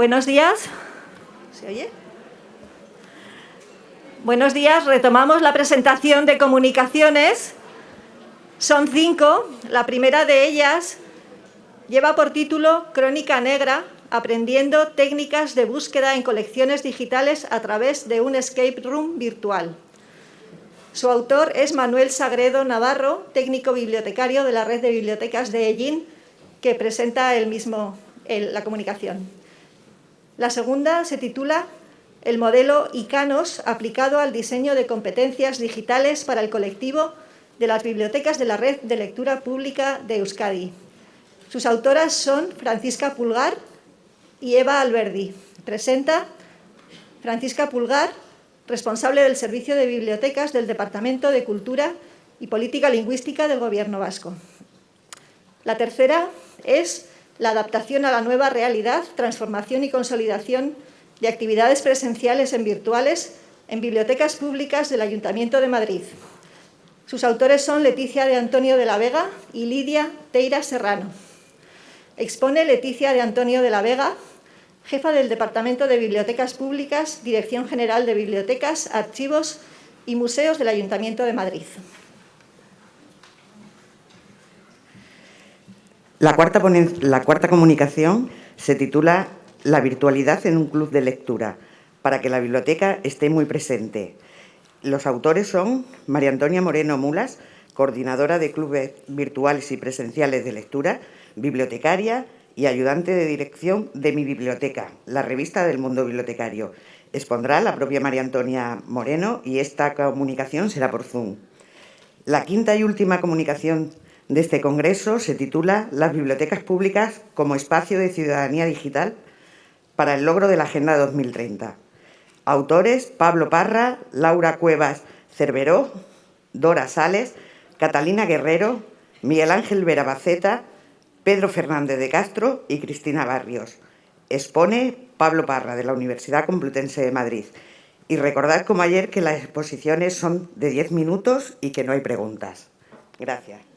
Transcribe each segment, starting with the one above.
Buenos días. ¿Se oye? Buenos días. Retomamos la presentación de comunicaciones. Son cinco. La primera de ellas lleva por título Crónica Negra, aprendiendo técnicas de búsqueda en colecciones digitales a través de un escape room virtual. Su autor es Manuel Sagredo Navarro, técnico bibliotecario de la red de bibliotecas de Ellín, que presenta el mismo, la comunicación. La segunda se titula El modelo ICANOS aplicado al diseño de competencias digitales para el colectivo de las bibliotecas de la Red de Lectura Pública de Euskadi. Sus autoras son Francisca Pulgar y Eva Alberdi. Presenta Francisca Pulgar, responsable del Servicio de Bibliotecas del Departamento de Cultura y Política Lingüística del Gobierno Vasco. La tercera es la adaptación a la nueva realidad, transformación y consolidación de actividades presenciales en virtuales en bibliotecas públicas del Ayuntamiento de Madrid. Sus autores son Leticia de Antonio de la Vega y Lidia Teira Serrano. Expone Leticia de Antonio de la Vega, jefa del Departamento de Bibliotecas Públicas, Dirección General de Bibliotecas, Archivos y Museos del Ayuntamiento de Madrid. La cuarta, comunicación se titula La virtualidad en un club de lectura, para que la biblioteca esté muy presente. Los autores son María Antonia Moreno Mulas, coordinadora de clubes virtuales y presenciales de lectura, bibliotecaria y ayudante de dirección de Mi Biblioteca, la revista del mundo bibliotecario. Expondrá la propia María Antonia Moreno y esta comunicación será por Zoom. La quinta y última comunicación de este congreso se titula Las bibliotecas públicas como espacio de ciudadanía digital para el logro de la Agenda 2030. Autores Pablo Parra, Laura Cuevas Cerveró, Dora Sales, Catalina Guerrero, Miguel Ángel Verabaceta, Pedro Fernández de Castro y Cristina Barrios. Expone Pablo Parra, de la Universidad Complutense de Madrid. Y recordad como ayer que las exposiciones son de 10 minutos y que no hay preguntas. Gracias.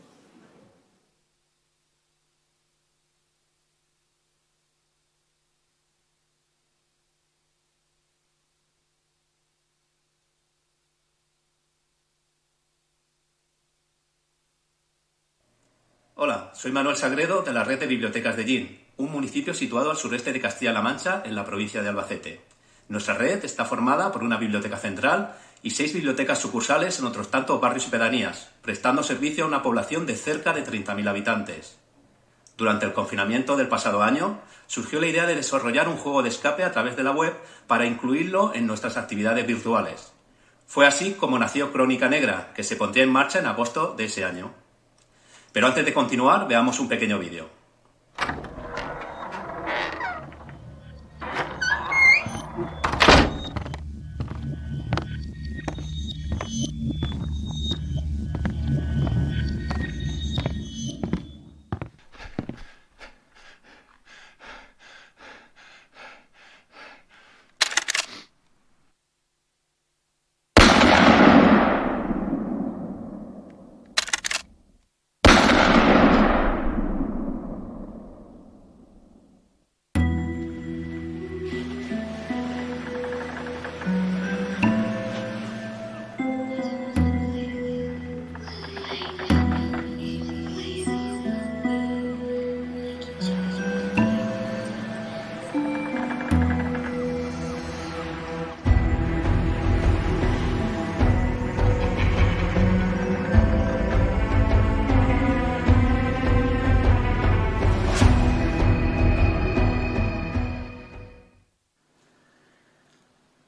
Hola, soy Manuel Sagredo de la Red de Bibliotecas de Gin, un municipio situado al sureste de Castilla-La Mancha, en la provincia de Albacete. Nuestra red está formada por una biblioteca central y seis bibliotecas sucursales en otros tantos barrios y pedanías, prestando servicio a una población de cerca de 30.000 habitantes. Durante el confinamiento del pasado año, surgió la idea de desarrollar un juego de escape a través de la web para incluirlo en nuestras actividades virtuales. Fue así como nació Crónica Negra, que se pondría en marcha en agosto de ese año. Pero antes de continuar, veamos un pequeño vídeo.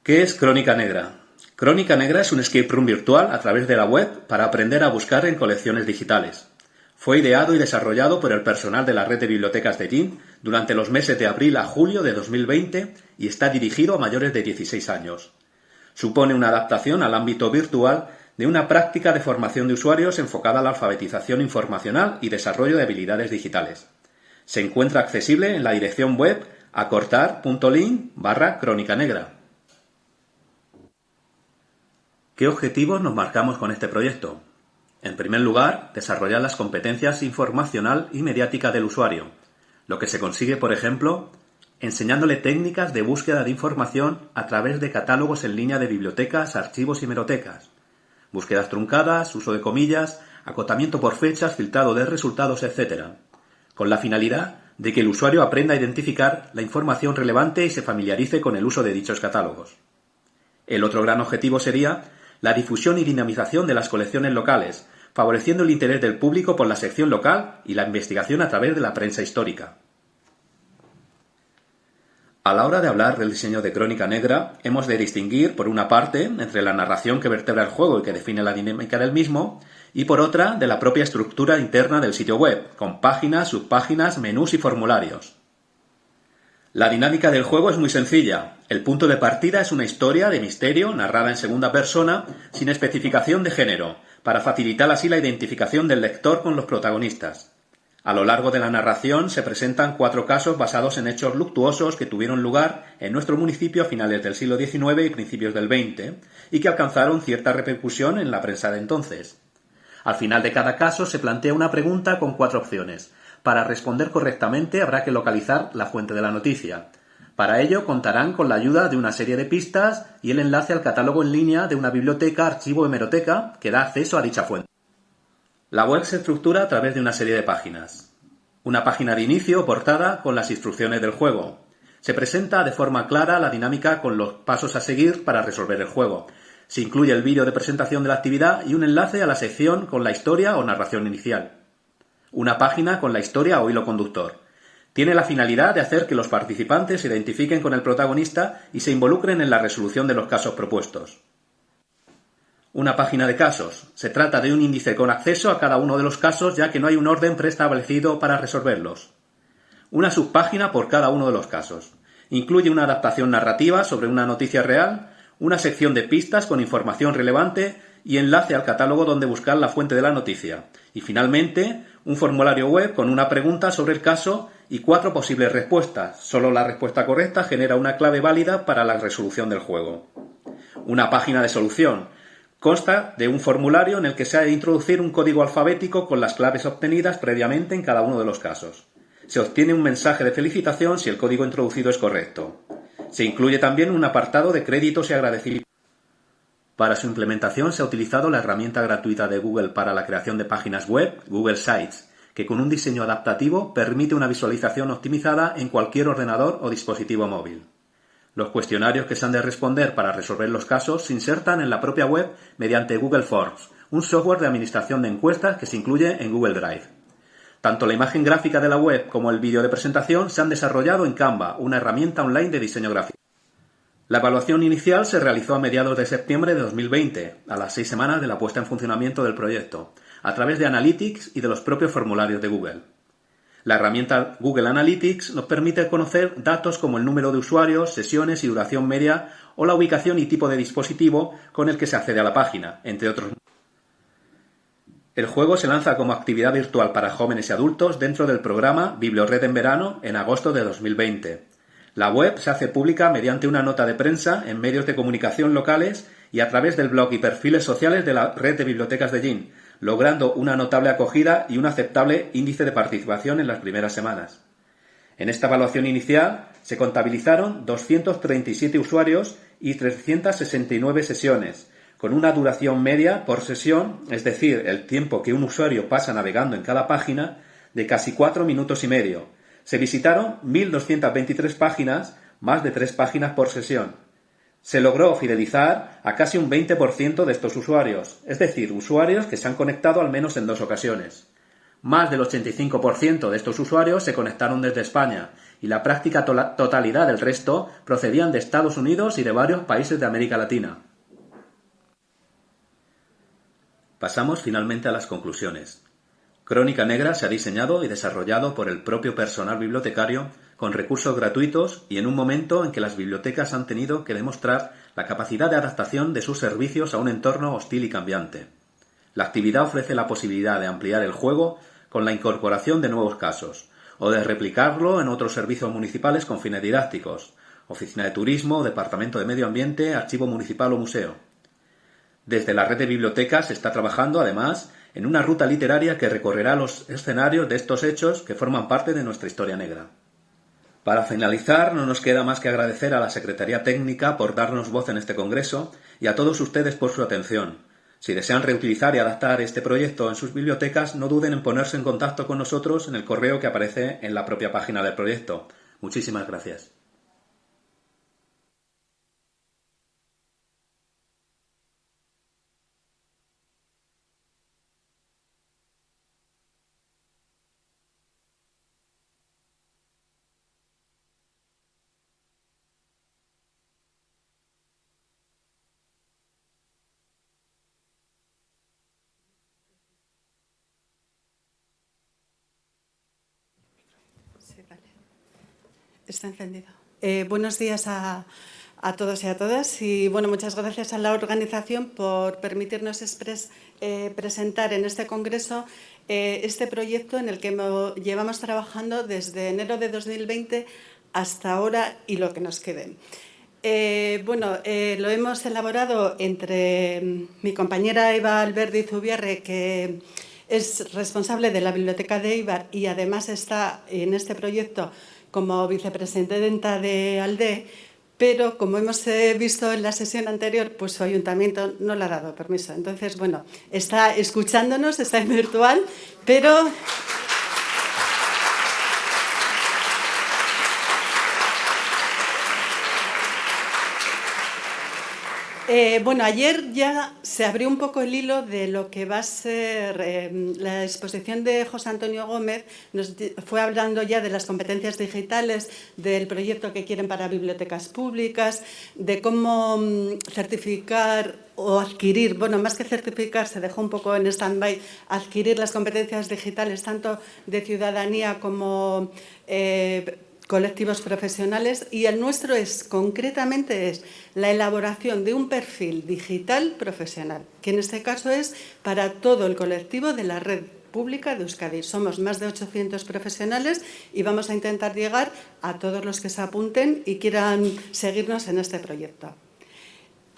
¿Qué es Crónica Negra? Crónica Negra es un escape room virtual a través de la web para aprender a buscar en colecciones digitales. Fue ideado y desarrollado por el personal de la red de bibliotecas de GIN durante los meses de abril a julio de 2020 y está dirigido a mayores de 16 años. Supone una adaptación al ámbito virtual de una práctica de formación de usuarios enfocada a la alfabetización informacional y desarrollo de habilidades digitales. Se encuentra accesible en la dirección web acortar.link barra crónica negra. ¿Qué objetivos nos marcamos con este proyecto? En primer lugar, desarrollar las competencias informacional y mediática del usuario, lo que se consigue, por ejemplo, enseñándole técnicas de búsqueda de información a través de catálogos en línea de bibliotecas, archivos y merotecas, búsquedas truncadas, uso de comillas, acotamiento por fechas, filtrado de resultados, etc., con la finalidad de que el usuario aprenda a identificar la información relevante y se familiarice con el uso de dichos catálogos. El otro gran objetivo sería la difusión y dinamización de las colecciones locales, favoreciendo el interés del público por la sección local y la investigación a través de la prensa histórica. A la hora de hablar del diseño de Crónica Negra, hemos de distinguir, por una parte, entre la narración que vertebra el juego y que define la dinámica del mismo, y por otra, de la propia estructura interna del sitio web, con páginas, subpáginas, menús y formularios. La dinámica del juego es muy sencilla. El punto de partida es una historia de misterio narrada en segunda persona, sin especificación de género, para facilitar así la identificación del lector con los protagonistas. A lo largo de la narración se presentan cuatro casos basados en hechos luctuosos que tuvieron lugar en nuestro municipio a finales del siglo XIX y principios del XX, y que alcanzaron cierta repercusión en la prensa de entonces. Al final de cada caso se plantea una pregunta con cuatro opciones, para responder correctamente habrá que localizar la fuente de la noticia. Para ello contarán con la ayuda de una serie de pistas y el enlace al catálogo en línea de una biblioteca, archivo hemeroteca que da acceso a dicha fuente. La web se estructura a través de una serie de páginas. Una página de inicio o portada con las instrucciones del juego. Se presenta de forma clara la dinámica con los pasos a seguir para resolver el juego. Se incluye el vídeo de presentación de la actividad y un enlace a la sección con la historia o narración inicial una página con la historia o hilo conductor. Tiene la finalidad de hacer que los participantes se identifiquen con el protagonista y se involucren en la resolución de los casos propuestos. Una página de casos. Se trata de un índice con acceso a cada uno de los casos ya que no hay un orden preestablecido para resolverlos. Una subpágina por cada uno de los casos. Incluye una adaptación narrativa sobre una noticia real, una sección de pistas con información relevante y enlace al catálogo donde buscar la fuente de la noticia. Y finalmente, un formulario web con una pregunta sobre el caso y cuatro posibles respuestas. Solo la respuesta correcta genera una clave válida para la resolución del juego. Una página de solución. Consta de un formulario en el que se ha de introducir un código alfabético con las claves obtenidas previamente en cada uno de los casos. Se obtiene un mensaje de felicitación si el código introducido es correcto. Se incluye también un apartado de créditos y agradecimientos. Para su implementación se ha utilizado la herramienta gratuita de Google para la creación de páginas web, Google Sites, que con un diseño adaptativo permite una visualización optimizada en cualquier ordenador o dispositivo móvil. Los cuestionarios que se han de responder para resolver los casos se insertan en la propia web mediante Google Forms, un software de administración de encuestas que se incluye en Google Drive. Tanto la imagen gráfica de la web como el vídeo de presentación se han desarrollado en Canva, una herramienta online de diseño gráfico. La evaluación inicial se realizó a mediados de septiembre de 2020, a las seis semanas de la puesta en funcionamiento del proyecto, a través de Analytics y de los propios formularios de Google. La herramienta Google Analytics nos permite conocer datos como el número de usuarios, sesiones y duración media o la ubicación y tipo de dispositivo con el que se accede a la página, entre otros. El juego se lanza como actividad virtual para jóvenes y adultos dentro del programa BiblioRed en verano en agosto de 2020 la web se hace pública mediante una nota de prensa en medios de comunicación locales y a través del blog y perfiles sociales de la red de bibliotecas de Gin, logrando una notable acogida y un aceptable índice de participación en las primeras semanas. En esta evaluación inicial se contabilizaron 237 usuarios y 369 sesiones, con una duración media por sesión, es decir, el tiempo que un usuario pasa navegando en cada página, de casi cuatro minutos y medio, se visitaron 1.223 páginas, más de tres páginas por sesión. Se logró fidelizar a casi un 20% de estos usuarios, es decir, usuarios que se han conectado al menos en dos ocasiones. Más del 85% de estos usuarios se conectaron desde España y la práctica totalidad del resto procedían de Estados Unidos y de varios países de América Latina. Pasamos finalmente a las conclusiones. Crónica Negra se ha diseñado y desarrollado por el propio personal bibliotecario con recursos gratuitos y en un momento en que las bibliotecas han tenido que demostrar la capacidad de adaptación de sus servicios a un entorno hostil y cambiante. La actividad ofrece la posibilidad de ampliar el juego con la incorporación de nuevos casos, o de replicarlo en otros servicios municipales con fines didácticos, oficina de turismo, departamento de medio ambiente, archivo municipal o museo. Desde la red de bibliotecas se está trabajando, además, en una ruta literaria que recorrerá los escenarios de estos hechos que forman parte de nuestra historia negra. Para finalizar, no nos queda más que agradecer a la Secretaría Técnica por darnos voz en este Congreso y a todos ustedes por su atención. Si desean reutilizar y adaptar este proyecto en sus bibliotecas, no duden en ponerse en contacto con nosotros en el correo que aparece en la propia página del proyecto. Muchísimas gracias. Está encendido. Eh, buenos días a, todos y a todas y bueno, muchas gracias a la organización por permitirnos eh, presentar en este congreso eh, este proyecto en el que llevamos trabajando desde enero de 2020 hasta ahora y lo que nos quede. bueno, lo hemos elaborado entre mm, mi compañera Eva Alberdi Zubiarre, que es responsable de la Biblioteca de Ibar y además está en este proyecto como vicepresidenta de ALDE, pero como hemos eh, visto en la sesión anterior, pues su ayuntamiento no le ha dado permiso. Entonces, bueno, está escuchándonos, está en virtual, pero Eh, bueno, ayer ya se abrió un poco el hilo de lo que va a ser eh, la exposición de José Antonio Gómez. Nos fue hablando ya de las competencias digitales, del proyecto que quieren para bibliotecas públicas, de cómo mm, certificar o adquirir, bueno, más que certificar, se dejó un poco en stand-by, adquirir las competencias digitales tanto de ciudadanía como eh, colectivos profesionales y el nuestro es, concretamente, es la elaboración de un perfil digital profesional, que en este caso es para todo el colectivo de la red pública de Euskadi. Somos más de 800 profesionales y vamos a intentar llegar a todos los que se apunten y quieran seguirnos en este proyecto.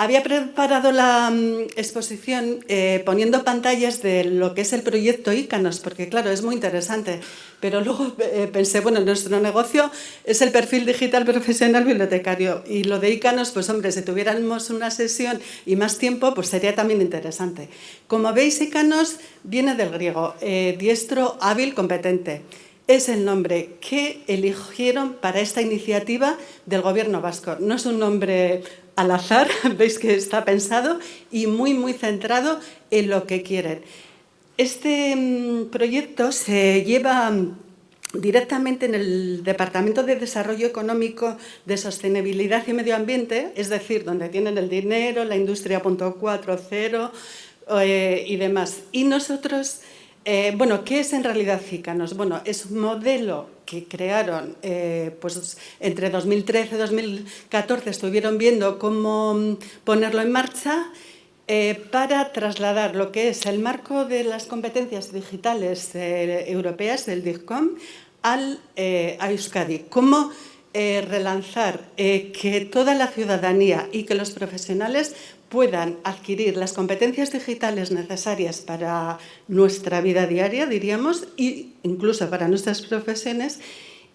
Había preparado la mm, exposición eh, poniendo pantallas de lo que es el proyecto ICANOS, porque claro, es muy interesante, pero luego eh, pensé, bueno, nuestro negocio es el perfil digital profesional bibliotecario y lo de ICANOS, pues hombre, si tuviéramos una sesión y más tiempo, pues sería también interesante. Como veis, ICANOS viene del griego, eh, diestro, hábil, competente es el nombre que eligieron para esta iniciativa del Gobierno vasco. No es un nombre al azar, veis que está pensado y muy, muy centrado en lo que quieren. Este mm, proyecto se lleva mm, directamente en el Departamento de Desarrollo Económico de Sostenibilidad y Medio Ambiente, es decir, donde tienen el dinero, la industria .40 eh, y demás. Y nosotros eh, bueno, ¿qué es en realidad CICANOS? Bueno, es un modelo que crearon eh, pues, entre 2013 y 2014, estuvieron viendo cómo mm, ponerlo en marcha eh, para trasladar lo que es el marco de las competencias digitales europeas del DICCOM al, a Euskadi. Cómo relanzar que toda la ciudadanía y que los profesionales puedan adquirir las competencias digitales necesarias para nuestra vida diaria, diríamos, e incluso para nuestras profesiones,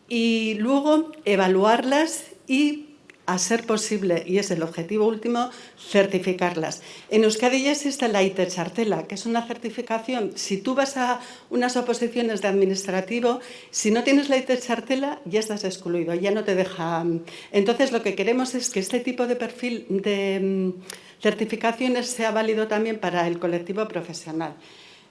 y luego evaluarlas y a ser posible, y es el objetivo último, certificarlas. En Euskadi ya existe la IT Chartela, que es una certificación. Si tú vas a unas oposiciones de administrativo, si no tienes la IT Chartela, ya estás excluido, ya no te deja... Entonces, lo que queremos es que este tipo de perfil de certificaciones sea válido también para el colectivo profesional.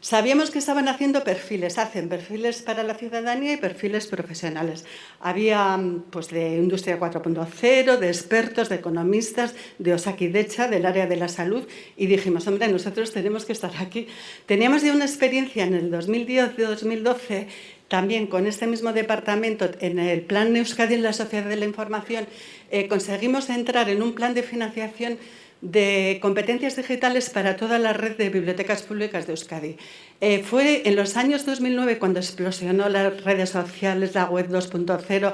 Sabíamos que estaban haciendo perfiles, hacen perfiles para la ciudadanía y perfiles profesionales. Había pues, de Industria 4.0, de expertos, de economistas, de Osakidecha, del área de la salud, y dijimos, hombre, nosotros tenemos que estar aquí. Teníamos ya una experiencia en el 2010-2012 también con este mismo departamento, en el Plan Euskadi en la Sociedad de la Información, eh, conseguimos entrar en un plan de financiación de competencias digitales para toda la red de bibliotecas públicas de Euskadi. Eh, fue en los años 2009 cuando explosionó las redes sociales, la web 2.0.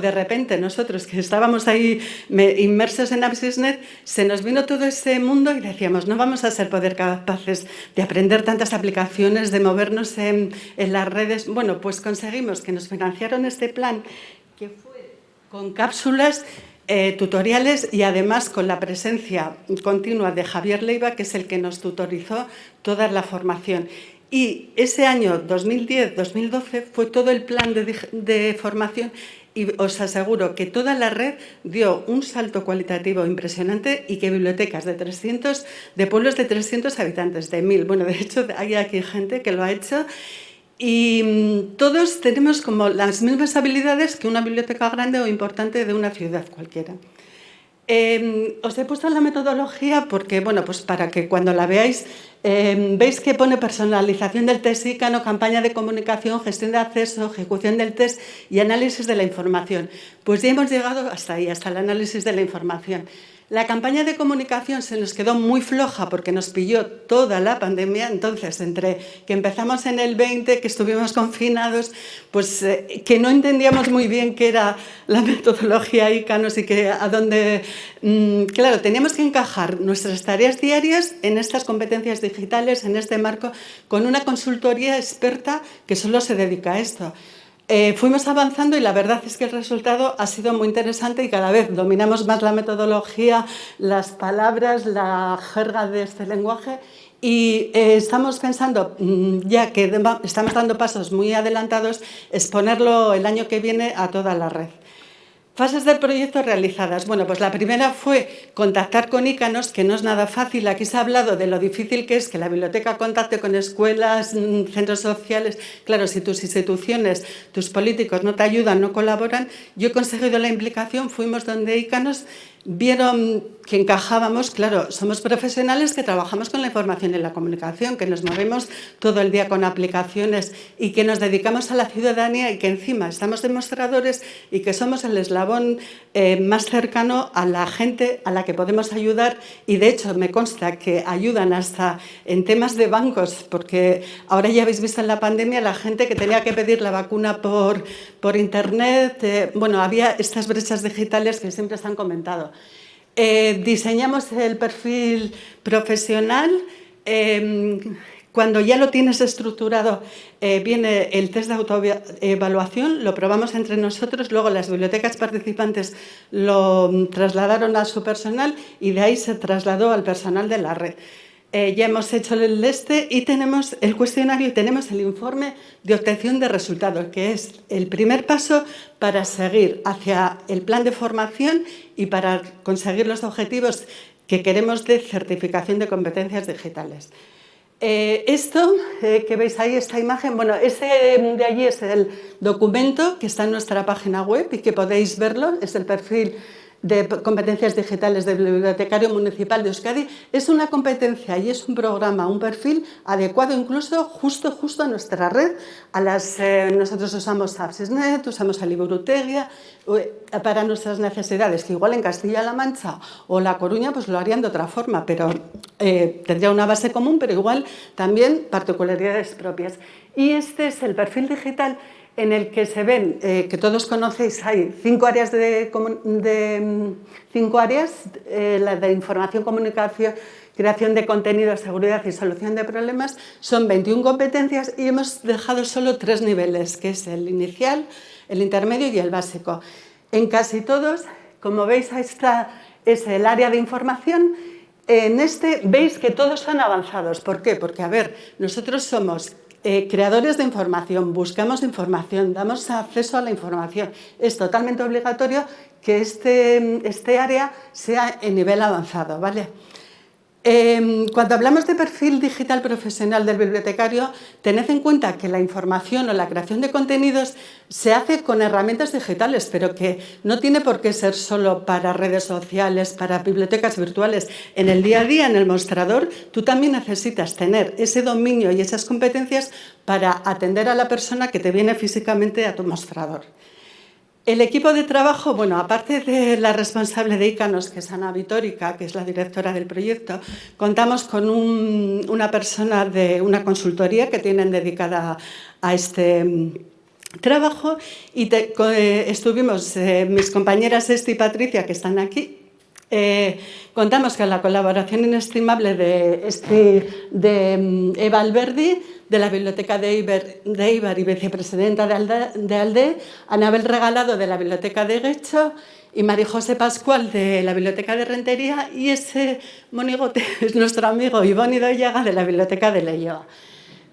De repente nosotros que estábamos ahí inmersos en AppsNet, se nos vino todo ese mundo y decíamos, no vamos a ser capaces de aprender tantas aplicaciones, de movernos en, en las redes. Bueno, pues conseguimos que nos financiaron este plan que fue con cápsulas eh, tutoriales y además con la presencia continua de Javier Leiva, que es el que nos tutorizó toda la formación. Y ese año 2010-2012 fue todo el plan de, formación y os aseguro que toda la red dio un salto cualitativo impresionante y que bibliotecas de 300, de pueblos de 300 habitantes, de 1000, bueno, de hecho hay aquí gente que lo ha hecho y mm, todos tenemos como las mismas habilidades que una biblioteca grande o importante de una ciudad cualquiera. Em, os he puesto la metodología porque, bueno, pues para que cuando la veáis, em, veis que pone personalización del test ICANO, campaña de comunicación, gestión de acceso, ejecución del test y análisis de la información. Pues ya hemos llegado hasta ahí, hasta el análisis de la información. La campaña de comunicación se nos quedó muy floja porque nos pilló toda la pandemia, entonces entre que empezamos en el 20, que estuvimos confinados, pues eh, que no entendíamos muy bien qué era la metodología ICANOS y que a dónde... Mm, claro, teníamos que encajar nuestras tareas diarias en estas competencias digitales, en este marco, con una consultoría experta que solo se dedica a esto. Eh, fuimos avanzando y la verdad es que el resultado ha sido muy interesante y cada vez dominamos más la metodología, las palabras, la jerga de este lenguaje y eh, estamos pensando, mm, ya que estamos dando pasos muy adelantados, exponerlo el año que viene a toda la red. Fases del proyecto realizadas. Bueno, pues la primera fue contactar con ICANOS, que no es nada fácil. Aquí se ha hablado de lo difícil que es que la biblioteca contacte con escuelas, mm, centros sociales. Claro, si tus instituciones, tus políticos no te ayudan, no colaboran. Yo he conseguido la implicación, fuimos donde ICANOS vieron que encajábamos, claro, somos profesionales que trabajamos con la información y la comunicación, que nos movemos todo el día con aplicaciones y que nos dedicamos a la ciudadanía y que encima estamos demostradores y que somos el eslabón eh, más cercano a la gente a la que podemos ayudar y de hecho me consta que ayudan hasta en temas de bancos, porque ahora ya habéis visto en la pandemia la gente que tenía que pedir la vacuna por, por internet, eh, bueno, había estas brechas digitales que siempre se han comentado. Eh, diseñamos el perfil profesional. Em, cuando ya lo tienes estructurado, eh, viene el test de autoevaluación, lo probamos entre nosotros, luego las bibliotecas participantes lo trasladaron a su personal y de ahí se trasladó al personal de la red. Eh, ya hemos hecho el este y tenemos el cuestionario y tenemos el informe de obtención de resultados, que es el primer paso para seguir hacia el plan de formación y para conseguir los objetivos que queremos de certificación de competencias digitales. Eh, esto eh, que veis ahí, esta imagen, bueno, ese de allí es el documento que está en nuestra página web y que podéis verlo, es el perfil de competencias digitales del Bibliotecario Municipal de Euskadi es una competencia y es un programa, un perfil adecuado incluso justo justo a nuestra red. A las, eh, nosotros usamos AppsNet, usamos a Librutegia para nuestras necesidades, que igual en Castilla-La Mancha o La Coruña pues lo harían de otra forma, pero eh, tendría una base común, pero igual también particularidades propias. Y este es el perfil digital en el que se ven, eh, que todos conocéis, hay cinco áreas de, cinco áreas, eh, la de información, comunicación, creación de contenido, seguridad y solución de problemas, son 21 competencias y hemos dejado solo tres niveles, que es el inicial, el intermedio y el básico. En casi todos, como veis, ahí está, es el área de información, en este veis que todos son avanzados. ¿Por qué? Porque, a ver, nosotros somos eh, creadores de información, buscamos información, damos acceso a la información. Es totalmente obligatorio que este, este área sea en nivel avanzado. ¿vale? Em, cuando hablamos de perfil digital profesional del bibliotecario, tened en cuenta que la información o la creación de contenidos se hace con herramientas digitales, pero que no tiene por qué ser solo para redes sociales, para bibliotecas virtuales. En el día a día, en el mostrador, tú también necesitas tener ese dominio y esas competencias para atender a la persona que te viene físicamente a tu mostrador. El equipo de trabajo, bueno, aparte de la responsable de ICANOS, que es Ana Vitórica, que es la directora del proyecto, contamos con una persona de una consultoría que tienen dedicada a este mm, trabajo. Y eh, estuvimos eh, mis compañeras Esti y Patricia, que están aquí, Eh, contamos con la colaboración inestimable de, este, de mm, Eva Alberdi, de la Biblioteca de Iber, y vicepresidenta de ALDE, de ALDE, Anabel Regalado de la Biblioteca de Guecho y María José Pascual de la Biblioteca de Rentería y ese monigote es nuestro amigo Ivonne Doyaga de la Biblioteca de Leyoa.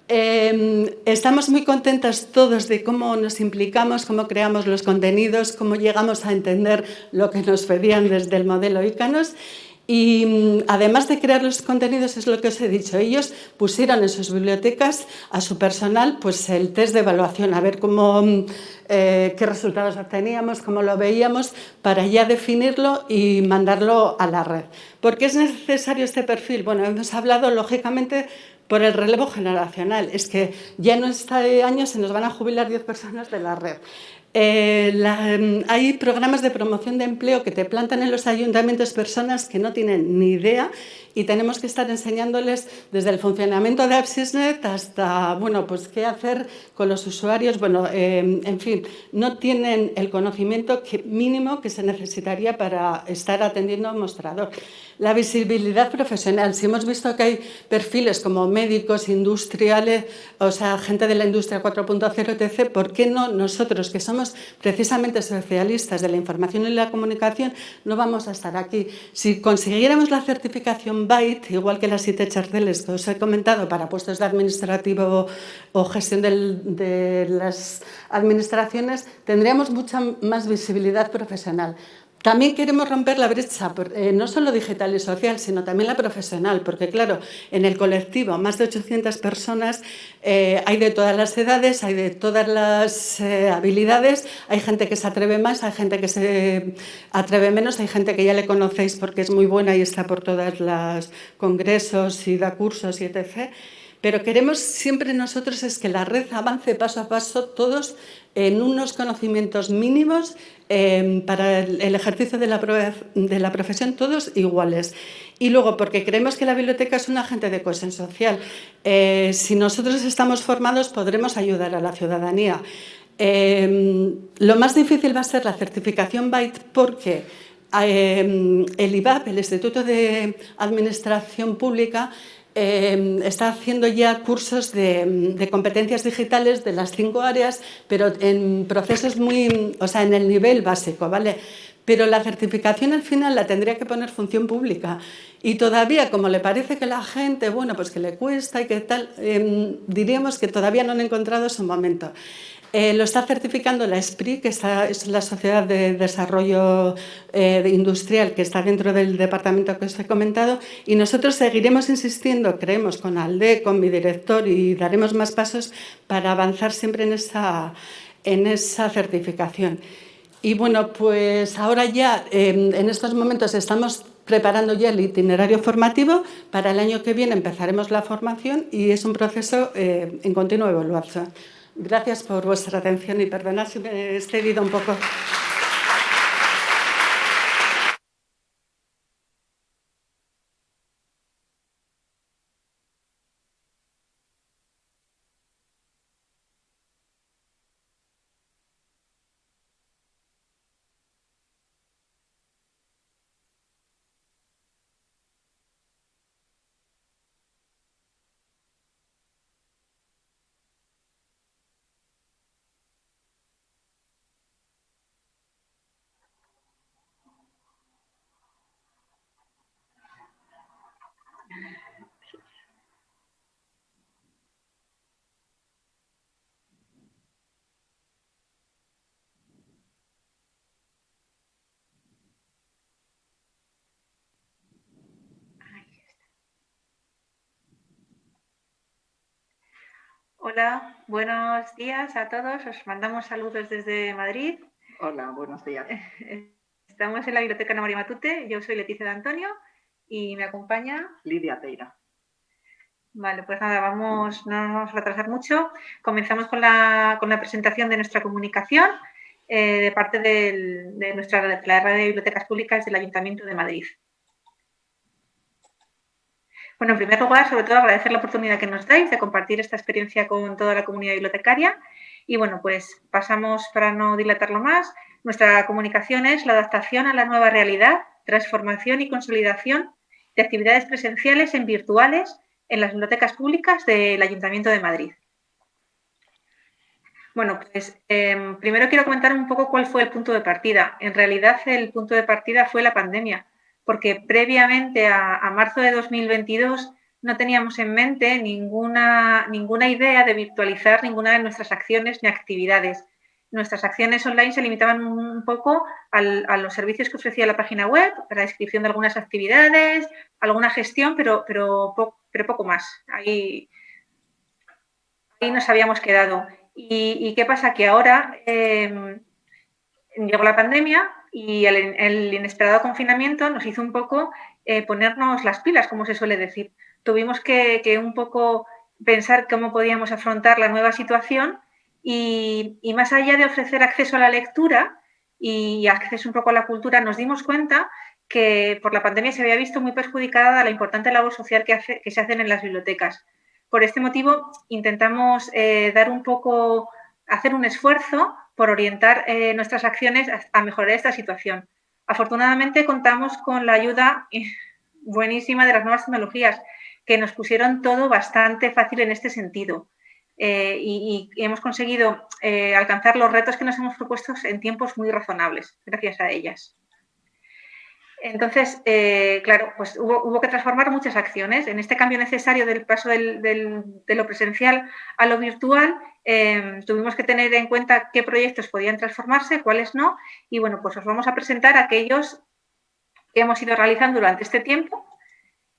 Em, estamos muy contentas todos de cómo nos implicamos, cómo creamos los contenidos, cómo llegamos a entender lo que nos pedían desde el modelo ICANOS y mm, además de crear los contenidos, es lo que os he dicho, ellos pusieron en sus bibliotecas a su personal pues, el test de evaluación, a ver cómo, mm, eh, qué resultados obteníamos, cómo lo veíamos, para ya definirlo y mandarlo a la red. ¿Por qué es necesario este perfil? Bueno, hemos hablado lógicamente por el relevo generacional. Es que ya en este año se nos van a jubilar 10 personas de la red. Eh, mm, hay programas de promoción de empleo que te plantan en los ayuntamientos personas que no tienen ni idea y tenemos que estar enseñándoles desde el funcionamiento de AppSysNet hasta, bueno, pues qué hacer con los usuarios. Bueno, eh, en fin, no tienen el conocimiento mínimo que se necesitaría para estar atendiendo a un mostrador. La visibilidad profesional. Si hemos visto que hay perfiles como médicos, industriales, o sea, gente de la industria 4.0, etc., ¿por qué no nosotros, que somos precisamente especialistas de la información y la comunicación, no vamos a estar aquí? Si consiguiéramos la certificación BYTE, igual que las IT charteles que os he comentado para puestos de administrativo o gestión de las administraciones, tendríamos mucha más visibilidad profesional. También queremos romper la brecha, eh, no solo digital y social, sino también la profesional, porque claro, en el colectivo, más de 800 personas, eh, hay de todas las edades, hay de todas las eh, habilidades, hay gente que se atreve más, hay gente que se atreve menos, hay gente que ya le conocéis porque es muy buena y está por todos los congresos y da cursos y etc., pero queremos siempre nosotros es que la red avance paso a paso todos en unos conocimientos mínimos em, para el ejercicio de la, profesión, todos iguales. Y luego, porque creemos que la biblioteca es un agente de cohesión social. Eh, si nosotros estamos formados, podremos ayudar a la ciudadanía. Em, lo más difícil va a ser la certificación BYTE porque em, el IBAP, el Instituto de Administración Pública, Em, está haciendo ya cursos de, competencias digitales de las cinco áreas, pero en procesos muy, o sea, en el nivel básico, ¿vale? Pero la certificación al final la tendría que poner función pública. Y todavía, como le parece que la gente, bueno, pues que le cuesta y que tal, em, diríamos que todavía no han encontrado su momento. Eh, lo está certificando la SPRI, que es la Sociedad de Desarrollo eh, Industrial que está dentro del departamento que os he comentado y nosotros seguiremos insistiendo, creemos, con ALDE, con mi director y daremos más pasos para avanzar siempre en esa, en esa certificación. Y bueno, pues ahora ya, em, en estos momentos estamos preparando ya el itinerario formativo. Para el año que viene empezaremos la formación y es un proceso eh, en continua evaluación. Gracias por vuestra atención y perdonad si me he excedido un poco. Hola, buenos días a todos. Os mandamos saludos desde Madrid. Hola, buenos días. Estamos en la Biblioteca Ana María Matute. Yo soy Leticia de Antonio y me acompaña Lidia Teira. Vale, pues nada, vamos, no nos vamos a retrasar mucho. Comenzamos con la, presentación de nuestra comunicación eh, de parte de, nuestra, de la red de bibliotecas públicas del Ayuntamiento de Madrid. Bueno, en primer lugar, sobre todo agradecer la oportunidad que nos dais de compartir esta experiencia con toda la comunidad bibliotecaria. Y bueno, pues pasamos para no dilatarlo más. Nuestra comunicación es la adaptación a la nueva realidad transformación y consolidación de actividades presenciales en virtuales en las bibliotecas públicas del Ayuntamiento de Madrid. Bueno, pues em, primero quiero comentar un poco cuál fue el punto de partida. En realidad el punto de partida fue la pandemia, porque previamente a, marzo de 2022 no teníamos en mente ninguna, ninguna idea de virtualizar ninguna de nuestras acciones ni actividades. Nuestras acciones online se limitaban un poco a los servicios que ofrecía la página web, la descripción de algunas actividades, alguna gestión, pero, pero, poco más. Ahí, ahí nos habíamos quedado. ¿Y, qué pasa? Que ahora em, llegó la pandemia y el, inesperado confinamiento nos hizo un poco eh, ponernos las pilas, como se suele decir. Tuvimos que, un poco pensar cómo podíamos afrontar la nueva situación y, más allá de ofrecer acceso a la lectura y acceso un poco a la cultura, nos dimos cuenta que por la pandemia se había visto muy perjudicada la importante labor social que se hacen en las bibliotecas. Por este motivo, intentamos eh, dar un poco, hacer un esfuerzo por orientar eh, nuestras acciones a, mejorar esta situación. Afortunadamente, contamos con la ayuda buenísima de las nuevas tecnologías, que nos pusieron todo bastante fácil en este sentido. Eh, y, y, hemos conseguido alcanzar los retos que nos hemos propuesto en tiempos muy razonables, gracias a ellas. Entonces, eh, claro, pues hubo, que transformar muchas acciones. En este cambio necesario del paso de lo presencial a lo virtual, em, tuvimos que tener en cuenta qué proyectos podían transformarse, cuáles no. Y bueno, pues os vamos a presentar aquellos que hemos ido realizando durante este tiempo.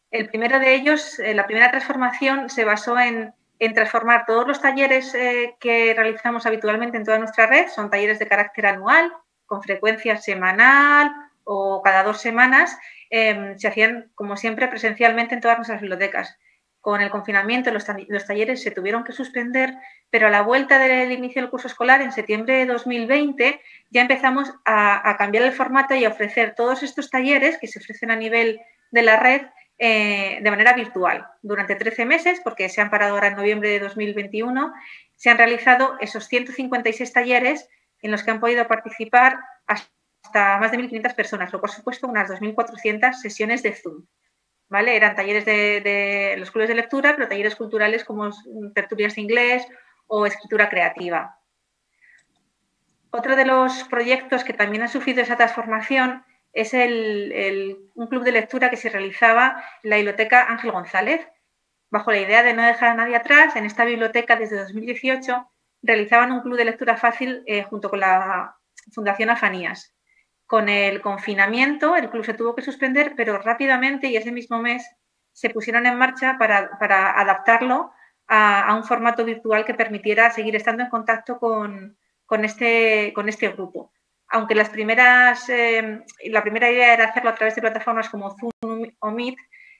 El primero de ellos, eh, la primera transformación se basó en, transformar todos los talleres eh, que realizamos habitualmente en toda nuestra red. Son talleres de carácter anual, con frecuencia semanal o cada dos semanas em, se hacían, como siempre, presencialmente en todas nuestras bibliotecas. Con el confinamiento, los, talleres se tuvieron que suspender, pero a la vuelta del inicio del curso escolar, en septiembre de 2020, ya empezamos a, cambiar el formato y a ofrecer todos estos talleres que se ofrecen a nivel de la red eh, de manera virtual. Durante 13 meses, porque se han parado ahora en noviembre de 2021, se han realizado esos 156 talleres en los que han podido participar hasta hasta más de 1.500 personas, o por supuesto unas 2.400 sesiones de Zoom. ¿Vale? Eran talleres de, los clubes de lectura, pero talleres culturales como tertulias de inglés o escritura creativa. Otro de los proyectos que también ha sufrido esa transformación es un club de lectura que se realizaba en la biblioteca Ángel González. Bajo la idea de no dejar a nadie atrás, en esta biblioteca desde 2018 realizaban un club de lectura fácil eh, junto con la Fundación Afanías. Con el confinamiento, el club se tuvo que suspender, pero rápidamente y ese mismo mes se pusieron en marcha para, adaptarlo a, un formato virtual que permitiera seguir estando en contacto con, este, este grupo. Aunque las primeras, eh, la primera idea era hacerlo a través de plataformas como Zoom o Meet,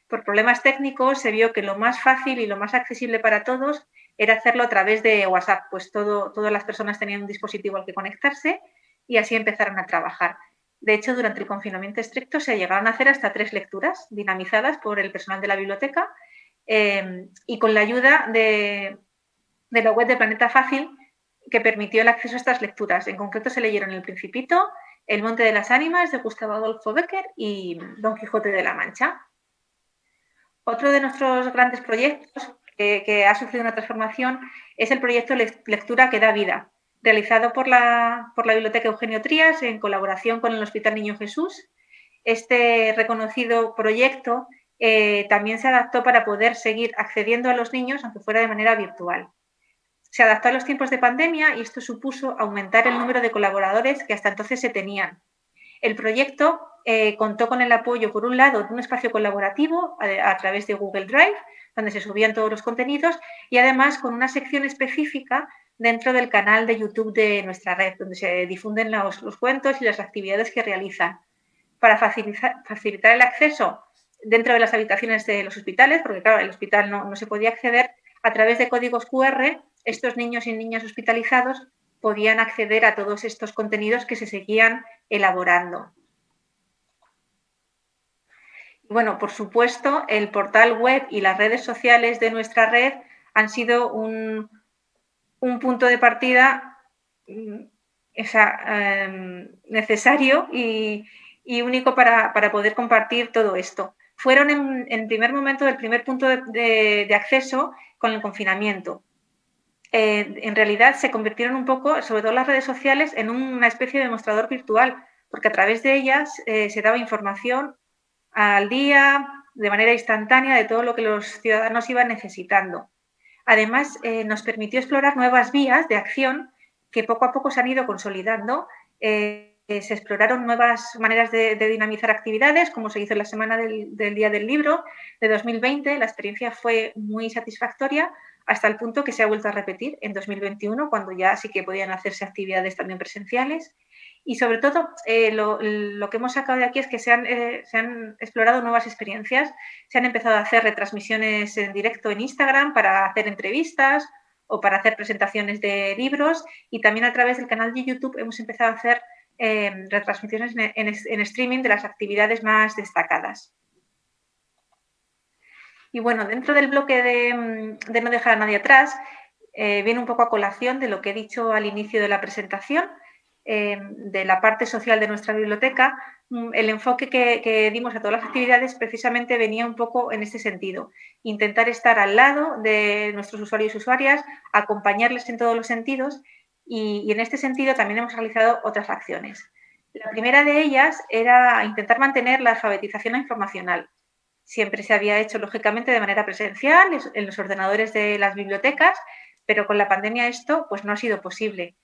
por problemas técnicos se vio que lo más fácil y lo más accesible para todos era hacerlo a través de WhatsApp, pues todas las personas tenían un dispositivo al que conectarse y así empezaron a trabajar. De hecho, durante el confinamiento estricto se llegaron a hacer hasta tres lecturas dinamizadas por el personal de la biblioteca eh, y con la ayuda de, la web de Planeta Fácil que permitió el acceso a estas lecturas. En concreto se leyeron El Principito, El Monte de las Ánimas de Gustavo Adolfo Becker y Don Quijote de la Mancha. Otro de nuestros grandes proyectos que ha sufrido una transformación es el proyecto Lectura que da vida, realizado por la, por la Biblioteca Eugenio Trías en colaboración con el Hospital Niño Jesús. Este reconocido proyecto eh, también se adaptó para poder seguir accediendo a los niños, aunque fuera de manera virtual. Se adaptó a los tiempos de pandemia y esto supuso aumentar el número de colaboradores que hasta entonces se tenían. El proyecto eh, contó con el apoyo, por un lado, de un espacio colaborativo a, a, través de Google Drive, donde se subían todos los contenidos, y además con una sección específica dentro del canal de YouTube de nuestra red, donde se difunden los, cuentos y las actividades que realizan. Para facilitar, el acceso dentro de las habitaciones de los hospitales, porque claro, el hospital no, se podía acceder, a través de códigos QR, estos niños y niñas hospitalizados podían acceder a todos estos contenidos que se seguían elaborando. Bueno, por supuesto, el portal web y las redes sociales de nuestra red han sido un, un punto de partida mm, em, necesario y, único para, poder compartir todo esto. Fueron en, primer momento el primer punto de, acceso con el confinamiento. Eh, en realidad se convirtieron un poco, sobre todo las redes sociales, en una especie de demostrador virtual, porque a través de ellas eh, se daba información al día, de manera instantánea, de todo lo que los ciudadanos iban necesitando. Además, eh, nos permitió explorar nuevas vías de acción que poco a poco se han ido consolidando. Eh, se exploraron nuevas maneras de, dinamizar actividades, como se hizo en la semana del, Día del Libro de 2020. La experiencia fue muy satisfactoria hasta el punto que se ha vuelto a repetir en 2021, cuando ya sí que podían hacerse actividades también presenciales. Y sobre todo, eh, lo, que hemos sacado de aquí es que se han, eh, se han, explorado nuevas experiencias, se han empezado a hacer retransmisiones en directo en Instagram para hacer entrevistas o para hacer presentaciones de libros y también a través del canal de YouTube hemos empezado a hacer eh, retransmisiones en, streaming de las actividades más destacadas. Y bueno, dentro del bloque de, de no dejar a nadie atrás, viene un poco a colación de lo que he dicho al inicio de la presentación, de la parte social de nuestra biblioteca, mm, el enfoque que, dimos a todas las actividades precisamente venía un poco en este sentido. Intentar estar al lado de nuestros usuarios y usuarias, acompañarles en todos los sentidos y, en este sentido también hemos realizado otras acciones. La primera de ellas era intentar mantener la alfabetización informacional. Siempre se había hecho, lógicamente, de manera presencial en los ordenadores de las bibliotecas, pero con la pandemia esto pues, no ha sido posible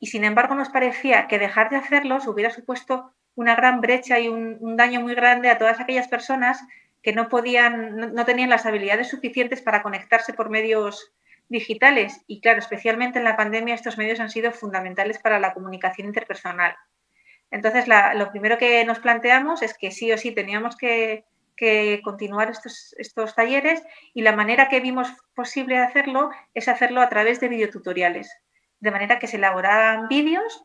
y sin embargo nos parecía que dejar de hacerlos hubiera supuesto una gran brecha y un, daño muy grande a todas aquellas personas que no podían, no, tenían las habilidades suficientes para conectarse por medios digitales. Y claro, especialmente en la pandemia estos medios han sido fundamentales para la comunicación interpersonal. Entonces, lo primero que nos planteamos es que sí o sí teníamos que, continuar estos, estos, talleres y la manera que vimos posible hacerlo es hacerlo a través de videotutoriales de manera que se elaboraran vídeos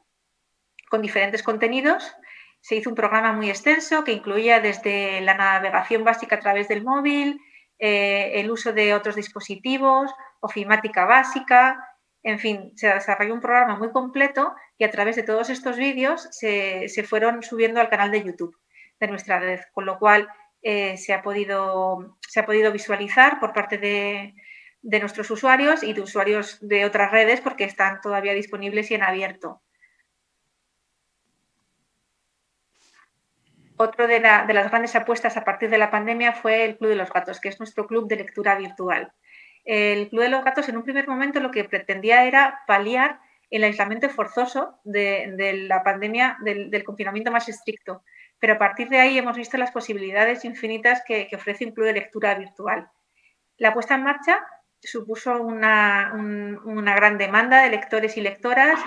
con diferentes contenidos. Se hizo un programa muy extenso que incluía desde la navegación básica a través del móvil, eh, el uso de otros dispositivos, ofimática básica, en fin, se desarrolló un programa muy completo y a través de todos estos vídeos se, fueron subiendo al canal de YouTube de nuestra red, con lo cual eh, se, ha podido, se ha podido visualizar por parte de, de nuestros usuarios y de usuarios de otras redes porque están todavía disponibles y en abierto. Otro de, las grandes apuestas a partir de la pandemia fue el Club de los Gatos, que es nuestro club de lectura virtual. El Club de los Gatos en un primer momento lo que pretendía era paliar el aislamiento forzoso de, la pandemia, del, confinamiento más estricto. Pero a partir de ahí hemos visto las posibilidades infinitas que, que ofrece un club de lectura virtual. La puesta en marcha supuso una, gran demanda de lectores y lectoras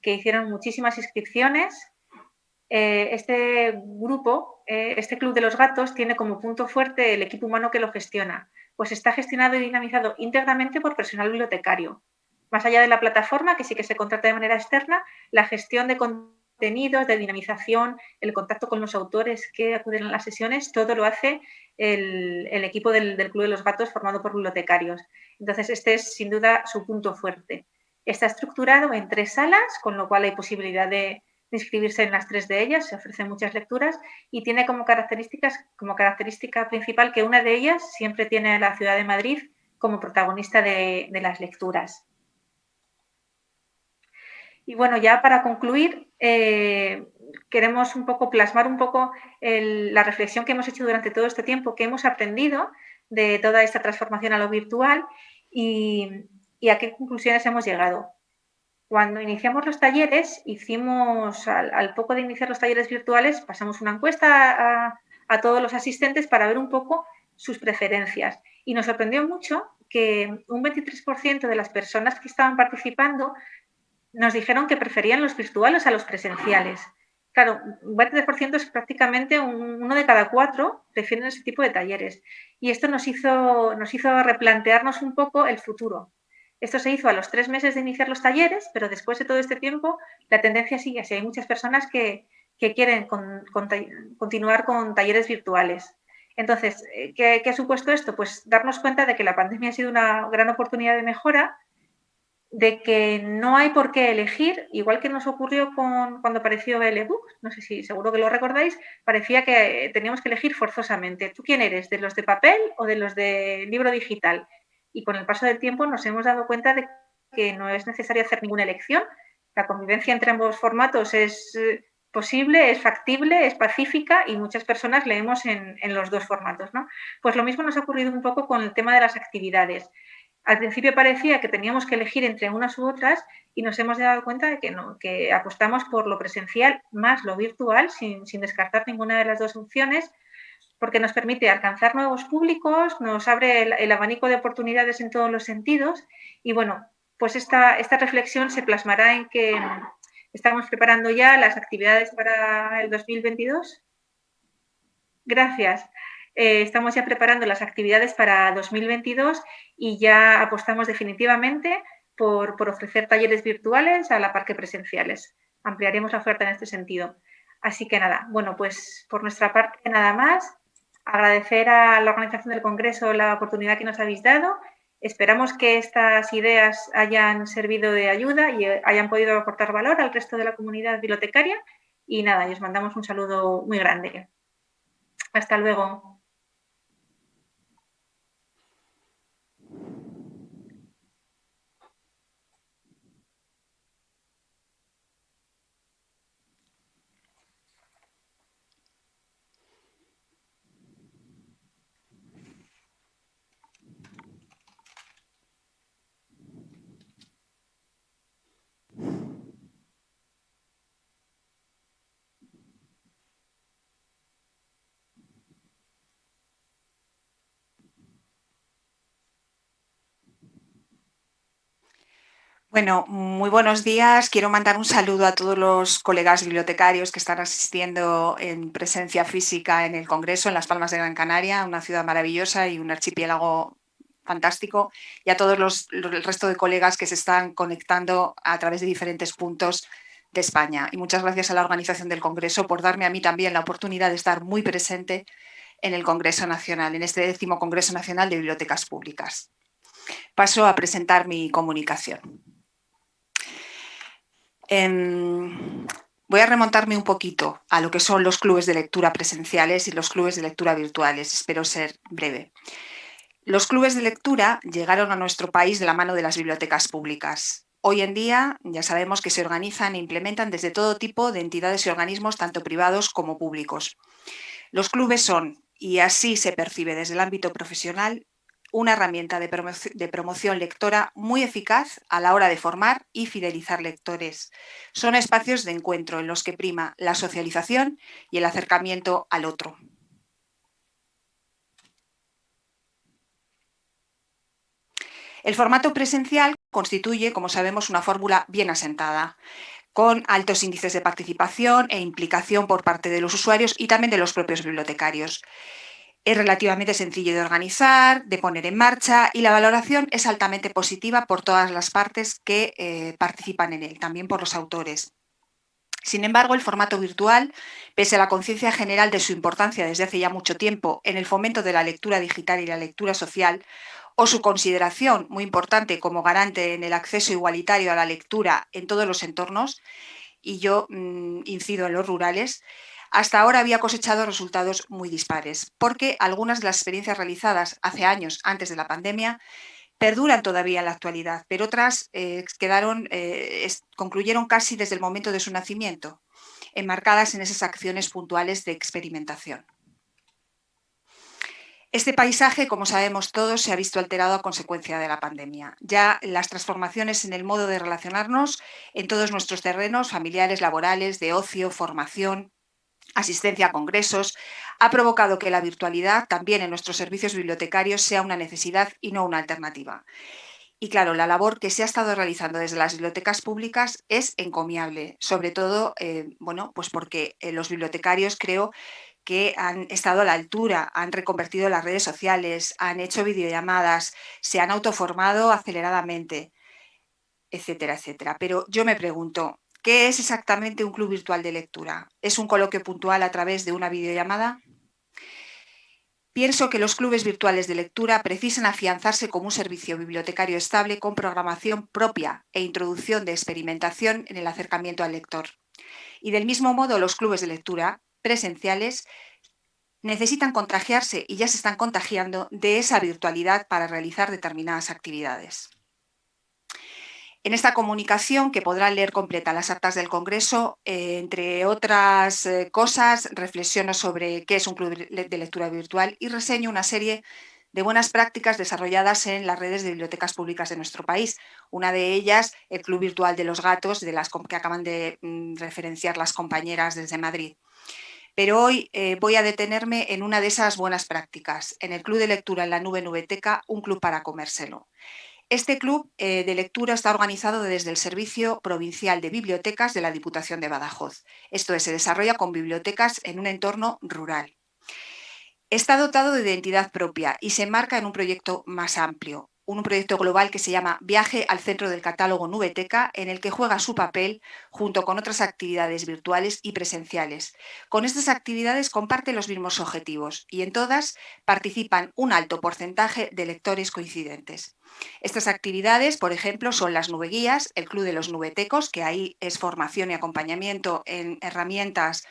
que hicieron muchísimas inscripciones. Eh, este grupo, eh, este Club de los Gatos, tiene como punto fuerte el equipo humano que lo gestiona, pues está gestionado y dinamizado íntegramente por personal bibliotecario. Más allá de la plataforma, que sí que se contrata de manera externa, la gestión de contenidos, de dinamización, el contacto con los autores que acuden a las sesiones, todo lo hace el, equipo del, Club de los Gatos formado por bibliotecarios. Entonces, este es sin duda su punto fuerte. Está estructurado en tres salas, con lo cual hay posibilidad de, inscribirse en las tres de ellas, se ofrecen muchas lecturas y tiene como, características, como característica principal que una de ellas siempre tiene a la ciudad de Madrid como protagonista de, las lecturas. Y bueno, ya para concluir, eh, queremos un poco plasmar un poco la reflexión que hemos hecho durante todo este tiempo, que hemos aprendido de toda esta transformación a lo virtual y, a qué conclusiones hemos llegado. Cuando iniciamos los talleres, hicimos, al, poco de iniciar los talleres virtuales, pasamos una encuesta a, a todos los asistentes para ver un poco sus preferencias. Y nos sorprendió mucho que un 23% de las personas que estaban participando nos dijeron que preferían los virtuales a los presenciales. Claro, un 20% es prácticamente uno de cada cuatro prefieren ese tipo de talleres. Y esto nos hizo, nos hizo replantearnos un poco el futuro. Esto se hizo a los tres meses de iniciar los talleres, pero después de todo este tiempo la tendencia sigue así. Hay muchas personas que, quieren continuar con talleres virtuales. Entonces, eh, ¿qué, ¿qué, ha supuesto esto? Pues darnos cuenta de que la pandemia ha sido una gran oportunidad de mejora de que no hay por qué elegir, igual que nos ocurrió con, cuando apareció el ebook, no sé si seguro que lo recordáis, parecía que teníamos que elegir forzosamente. ¿Tú quién eres? ¿De los de papel o de los de libro digital? Y con el paso del tiempo nos hemos dado cuenta de que no es necesario hacer ninguna elección. La convivencia entre ambos formatos es eh, posible, es factible, es pacífica y muchas personas leemos en, en los dos formatos. ¿no? Pues lo mismo nos ha ocurrido un poco con el tema de las actividades. Al principio parecía que teníamos que elegir entre unas u otras y nos hemos dado cuenta de que no, que apostamos por lo presencial más lo virtual, sin, descartar ninguna de las dos opciones, porque nos permite alcanzar nuevos públicos, nos abre el, abanico de oportunidades en todos los sentidos y bueno, pues esta, esta reflexión se plasmará en que estamos preparando ya las actividades para el 2022. Gracias. Eh, estamos ya preparando las actividades para 2022 y ya apostamos definitivamente por, ofrecer talleres virtuales a la par que presenciales. Ampliaremos la oferta en este sentido. Así que nada, bueno, pues por nuestra parte nada más. Agradecer a la organización del Congreso la oportunidad que nos habéis dado. Esperamos que estas ideas hayan servido de ayuda y hayan podido aportar valor al resto de la comunidad bibliotecaria. Y nada, os mandamos un saludo muy grande. Hasta luego. Bueno, muy buenos días. Quiero mandar un saludo a todos los colegas bibliotecarios que están asistiendo en presencia física en el Congreso en Las Palmas de Gran Canaria, una ciudad maravillosa y un archipiélago fantástico, y a todos los, el resto de colegas que se están conectando a través de diferentes puntos de España. Y muchas gracias a la organización del Congreso por darme a mí también la oportunidad de estar muy presente en el Congreso Nacional, en este décimo Congreso Nacional de Bibliotecas Públicas. Paso a presentar mi comunicación. Em, voy a remontarme un poquito a lo que son los clubes de lectura presenciales y los clubes de lectura virtuales. Espero ser breve. Los clubes de lectura llegaron a nuestro país de la mano de las bibliotecas públicas. Hoy en día ya sabemos que se organizan e implementan desde todo tipo de entidades y organismos, tanto privados como públicos. Los clubes son, y así se percibe desde el ámbito profesional, una herramienta de, promoción lectora muy eficaz a la hora de formar y fidelizar lectores. Son espacios de encuentro en los que prima la socialización y el acercamiento al otro. El formato presencial constituye, como sabemos, una fórmula bien asentada, con altos índices de participación e implicación por parte de los usuarios y también de los propios bibliotecarios. Es relativamente sencillo de organizar, de poner en marcha y la valoración es altamente positiva por todas las partes que eh, participan en él, también por los autores. Sin embargo, el formato virtual, pese a la conciencia general de su importancia desde hace ya mucho tiempo en el fomento de la lectura digital y la lectura social, o su consideración muy importante como garante en el acceso igualitario a la lectura en todos los entornos, y yo mm, incido en los rurales, hasta ahora había cosechado resultados muy dispares, porque algunas de las experiencias realizadas hace años, antes de la pandemia, perduran todavía en la actualidad, pero otras eh, quedaron, eh, concluyeron casi desde el momento de su nacimiento, enmarcadas en esas acciones puntuales de experimentación. Este paisaje, como sabemos todos, se ha visto alterado a consecuencia de la pandemia. Ya las transformaciones en el modo de relacionarnos en todos nuestros terrenos familiares, laborales, de ocio, formación, asistencia a congresos, ha provocado que la virtualidad también en nuestros servicios bibliotecarios sea una necesidad y no una alternativa. Y claro, la labor que se ha estado realizando desde las bibliotecas públicas es encomiable, sobre todo, eh, bueno, pues porque eh, los bibliotecarios creo que han estado a la altura, han reconvertido las redes sociales, han hecho videollamadas, se han autoformado aceleradamente, etcétera, etcétera. Pero yo me pregunto, ¿Qué es exactamente un club virtual de lectura? ¿Es un coloquio puntual a través de una videollamada? Pienso que los clubes virtuales de lectura precisan afianzarse como un servicio bibliotecario estable con programación propia e introducción de experimentación en el acercamiento al lector. Y del mismo modo, los clubes de lectura presenciales necesitan contagiarse y ya se están contagiando de esa virtualidad para realizar determinadas actividades. En esta comunicación, que podrán leer completa las actas del Congreso, eh, entre otras eh, cosas, reflexiono sobre qué es un club de lectura virtual y reseño una serie de buenas prácticas desarrolladas en las redes de bibliotecas públicas de nuestro país. Una de ellas, el Club Virtual de los Gatos, de las que acaban de mm, referenciar las compañeras desde Madrid. Pero hoy eh, voy a detenerme en una de esas buenas prácticas, en el Club de Lectura en la Nube Nubeteca, un club para comérselo. Este club eh, de lectura está organizado desde el Servicio Provincial de Bibliotecas de la Diputación de Badajoz. Esto es, se desarrolla con bibliotecas en un entorno rural. Está dotado de identidad propia y se enmarca en un proyecto más amplio, un proyecto global que se llama Viaje al Centro del Catálogo Nubeteca, en el que juega su papel junto con otras actividades virtuales y presenciales. Con estas actividades comparte los mismos objetivos y en todas participan un alto porcentaje de lectores coincidentes. Estas actividades, por ejemplo, son las nubeguías, el Club de los Nubetecos, que ahí es formación y acompañamiento en herramientas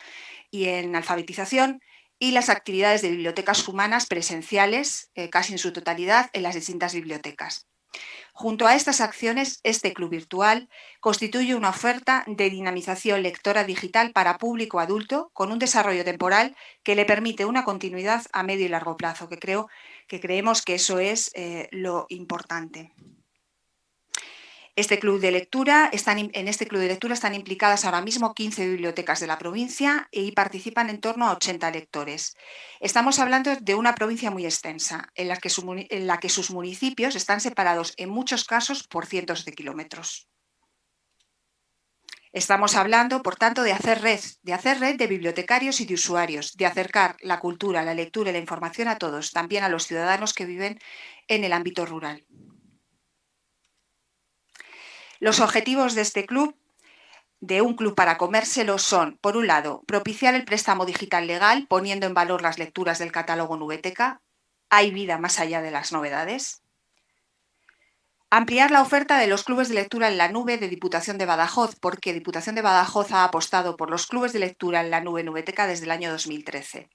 y en alfabetización, y las actividades de bibliotecas humanas presenciales, eh, casi en su totalidad, en las distintas bibliotecas. Junto a estas acciones, este club virtual constituye una oferta de dinamización lectora digital para público adulto con un desarrollo temporal que le permite una continuidad a medio y largo plazo, que creo que creemos que eso es eh, lo importante. Este club de lectura, en este club de lectura están implicadas ahora mismo 15 bibliotecas de la provincia y participan en torno a 80 lectores. Estamos hablando de una provincia muy extensa, en la que, en la que sus municipios están separados en muchos casos por cientos de kilómetros. Estamos hablando, por tanto, de hacer red, de hacer red de bibliotecarios y de usuarios, de acercar la cultura, la lectura y la información a todos, también a los ciudadanos que viven en el ámbito rural. Los objetivos de este club, de un club para comérselo, son, por un lado, propiciar el préstamo digital legal, poniendo en valor las lecturas del catálogo Nubeteca. Hay vida más allá de las novedades. Ampliar la oferta de los clubes de lectura en la nube de Diputación de Badajoz, porque Diputación de Badajoz ha apostado por los clubes de lectura en la nube Nubeteca desde el año 2013.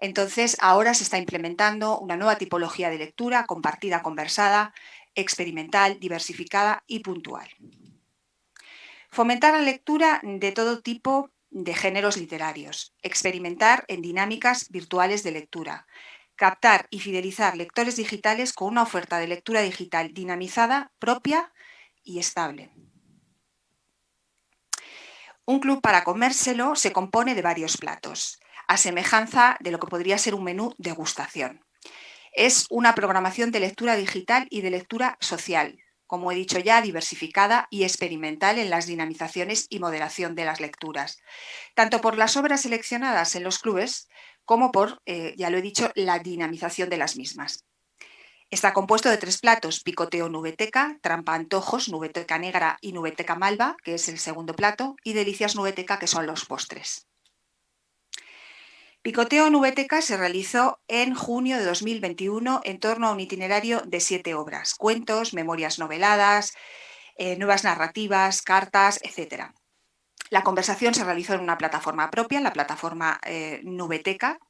Entonces, ahora se está implementando una nueva tipología de lectura compartida, conversada, experimental, diversificada y puntual. Fomentar la lectura de todo tipo de géneros literarios, experimentar en dinámicas virtuales de lectura, captar y fidelizar lectores digitales con una oferta de lectura digital dinamizada, propia y estable. Un club para comérselo se compone de varios platos, a semejanza de lo que podría ser un menú degustación es una programación de lectura digital y de lectura social, como he dicho ya, diversificada y experimental en las dinamizaciones y moderación de las lecturas, tanto por las obras seleccionadas en los clubes como por, eh, ya lo he dicho, la dinamización de las mismas. Está compuesto de tres platos, picoteo nubeteca, trampa antojos, nubeteca negra y nubeteca malva, que es el segundo plato, y delicias nubeteca, que son los postres. Picoteo Nubeteca se realizó en junio de 2021 en torno a un itinerario de siete obras, cuentos, memorias noveladas, eh, nuevas narrativas, cartas, etc. La conversación se realizó en una plataforma propia, la plataforma eh, Nubeteca,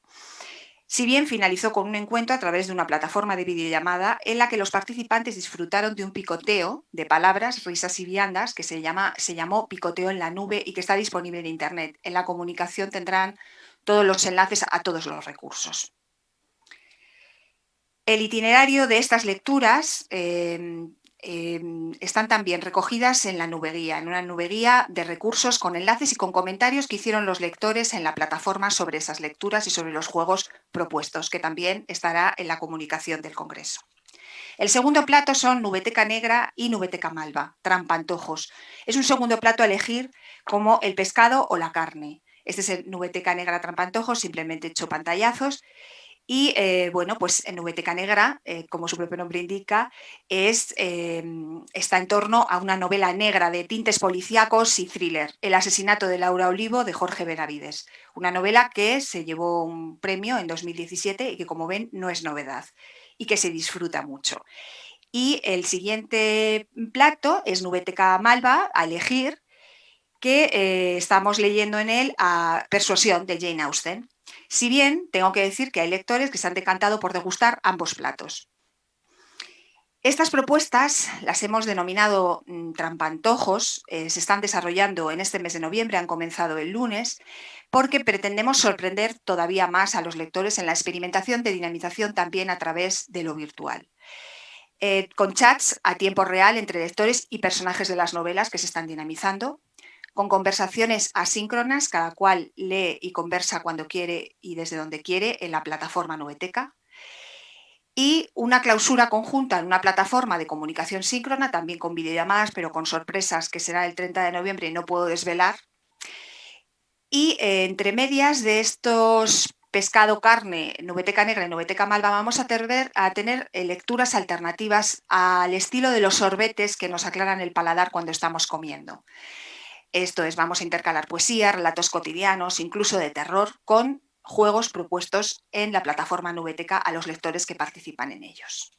si bien finalizó con un encuentro a través de una plataforma de videollamada en la que los participantes disfrutaron de un picoteo de palabras, risas y viandas que se, llama, se llamó Picoteo en la Nube y que está disponible en Internet. En la comunicación tendrán todos los enlaces a todos los recursos. El itinerario de estas lecturas em, em, están también recogidas en la nubeguía, en una nubeguía de recursos con enlaces y con comentarios que hicieron los lectores en la plataforma sobre esas lecturas y sobre los juegos propuestos, que también estará en la comunicación del Congreso. El segundo plato son nubeteca negra y nubeteca malva, trampantojos. Es un segundo plato a elegir como el pescado o la carne. Este es el Nubeteca Negra Trampantojos, simplemente hecho pantallazos. Y eh, bueno, pues Nubeteca Negra, eh, como su propio nombre indica, es, em, está en torno a una novela negra de tintes policíacos y thriller, El asesinato de Laura Olivo de Jorge Benavides. Una novela que se llevó un premio en 2017 y que, como ven, no es novedad y que se disfruta mucho. Y el siguiente plato es Nubeteca Malva, a elegir, que eh, estamos leyendo en él a Persuasión de Jane Austen. Si bien tengo que decir que hay lectores que se han decantado por degustar ambos platos. Estas propuestas las hemos denominado mm, trampantojos, eh, se están desarrollando en este mes de noviembre, han comenzado el lunes, porque pretendemos sorprender todavía más a los lectores en la experimentación de dinamización también a través de lo virtual. Eh, con chats a tiempo real entre lectores y personajes de las novelas que se están dinamizando, con conversaciones asíncronas, cada cual lee y conversa cuando quiere y desde donde quiere en la plataforma Noveteca. Y una clausura conjunta en una plataforma de comunicación síncrona, también con videollamadas, pero con sorpresas, que será el 30 de noviembre y no puedo desvelar. Y eh, entre medias de estos pescado, carne, nubeteca negra y nubeteca malva, vamos a tener, a tener eh, lecturas alternativas al estilo de los sorbetes que nos aclaran el paladar cuando estamos comiendo. Esto es, vamos a intercalar poesía, relatos cotidianos, incluso de terror, con juegos propuestos en la plataforma Nubeteca a los lectores que participan en ellos.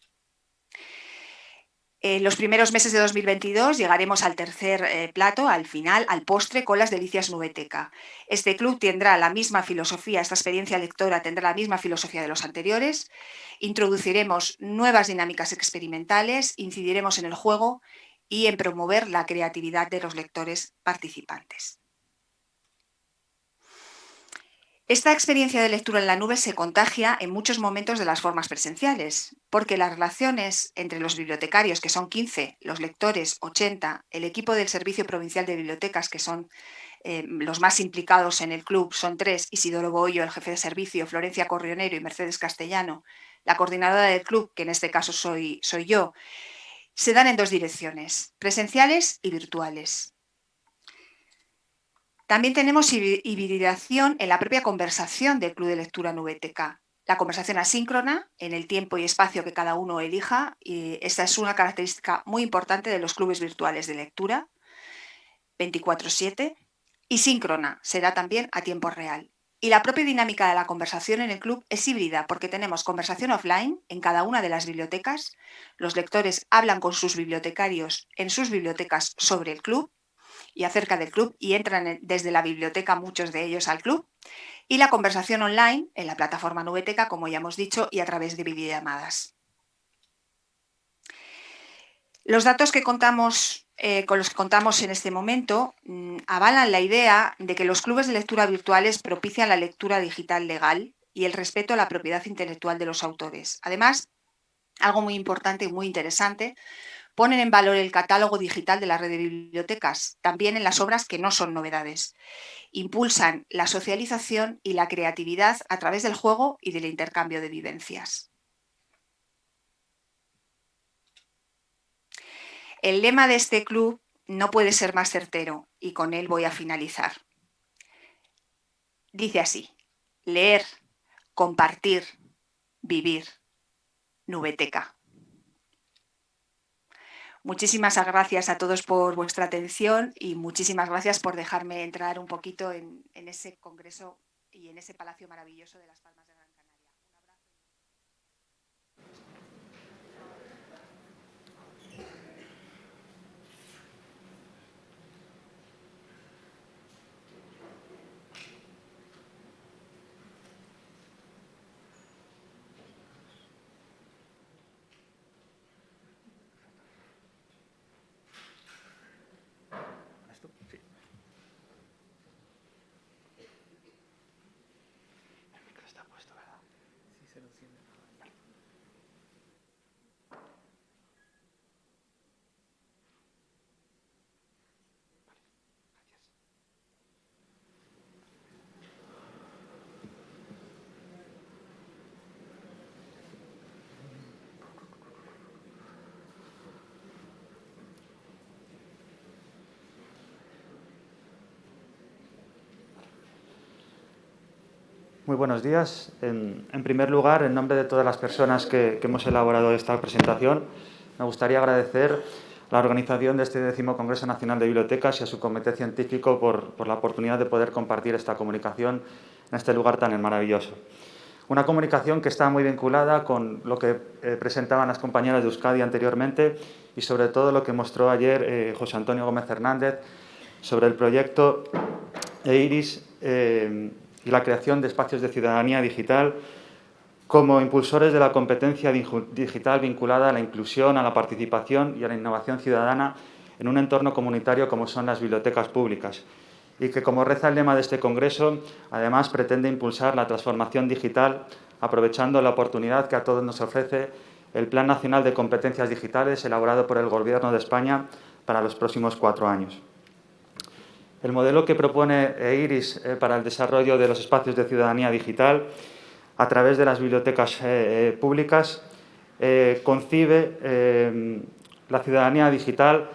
En los primeros meses de 2022 llegaremos al tercer eh, plato, al final, al postre con las delicias Nubeteca. Este club tendrá la misma filosofía, esta experiencia lectora tendrá la misma filosofía de los anteriores. Introduciremos nuevas dinámicas experimentales, incidiremos en el juego y en promover la creatividad de los lectores participantes. Esta experiencia de lectura en la nube se contagia en muchos momentos de las formas presenciales, porque las relaciones entre los bibliotecarios, que son 15, los lectores 80, el equipo del Servicio Provincial de Bibliotecas, que son eh, los más implicados en el club, son tres, Isidoro Boyo, el jefe de servicio, Florencia Corrionero y Mercedes Castellano, la coordinadora del club, que en este caso soy, soy yo, se dan en dos direcciones, presenciales y virtuales. También tenemos hibridación en la propia conversación del Club de Lectura Nubeteca. La conversación asíncrona, en el tiempo y espacio que cada uno elija, y esta es una característica muy importante de los clubes virtuales de lectura, 24-7, y síncrona, será también a tiempo real. Y la propia dinámica de la conversación en el club es híbrida porque tenemos conversación offline en cada una de las bibliotecas, los lectores hablan con sus bibliotecarios en sus bibliotecas sobre el club y acerca del club y entran desde la biblioteca muchos de ellos al club, y la conversación online en la plataforma Nubeteca, como ya hemos dicho, y a través de videollamadas. Los datos que contamos eh, con los que contamos en este momento mm, avalan la idea de que los clubes de lectura virtuales propician la lectura digital legal y el respeto a la propiedad intelectual de los autores. Además, algo muy importante y muy interesante, ponen en valor el catálogo digital de la red de bibliotecas, también en las obras que no son novedades. Impulsan la socialización y la creatividad a través del juego y del intercambio de vivencias. El lema de este club no puede ser más certero y con él voy a finalizar. Dice así, leer, compartir, vivir, nubeteca. Muchísimas gracias a todos por vuestra atención y muchísimas gracias por dejarme entrar un poquito en, ese congreso y en ese palacio maravilloso de las Palmas de Muy buenos días. En, primer lugar, en nombre de todas las personas que, hemos elaborado esta presentación, me gustaría agradecer a la organización de este décimo Congreso Nacional de Bibliotecas y a su comité científico por, la oportunidad de poder compartir esta comunicación en este lugar tan maravilloso. Una comunicación que está muy vinculada con lo que eh, presentaban las compañeras de Euskadi anteriormente y sobre todo lo que mostró ayer eh, José Antonio Gómez Hernández sobre el proyecto EIRIS eh, y la creación de espacios de ciudadanía digital como impulsores de la competencia digital vinculada a la inclusión, a la participación y a la innovación ciudadana en un entorno comunitario como son las bibliotecas públicas y que, como reza el lema de este Congreso, además pretende impulsar la transformación digital aprovechando la oportunidad que a todos nos ofrece el Plan Nacional de Competencias Digitales elaborado por el Gobierno de España para los próximos cuatro años. El modelo que propone IRIS eh, para el desarrollo de los espacios de ciudadanía digital a través de las bibliotecas eh, eh, públicas concibe la ciudadanía digital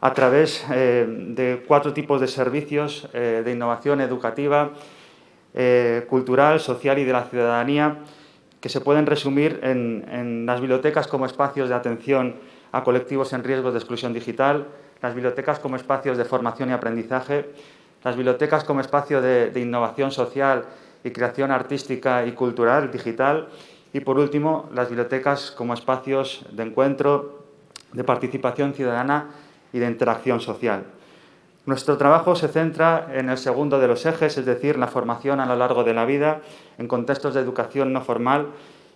a través de cuatro tipos de servicios de innovación educativa, cultural, social y de la ciudadanía que se pueden resumir en las bibliotecas como espacios de atención a colectivos en riesgo de exclusión digital, las bibliotecas como espacios de formación y aprendizaje, las bibliotecas como espacio de, innovación social y creación artística y cultural digital y, por último, las bibliotecas como espacios de encuentro, de participación ciudadana y de interacción social. Nuestro trabajo se centra en el segundo de los ejes, es decir, la formación a lo largo de la vida en contextos de educación no formal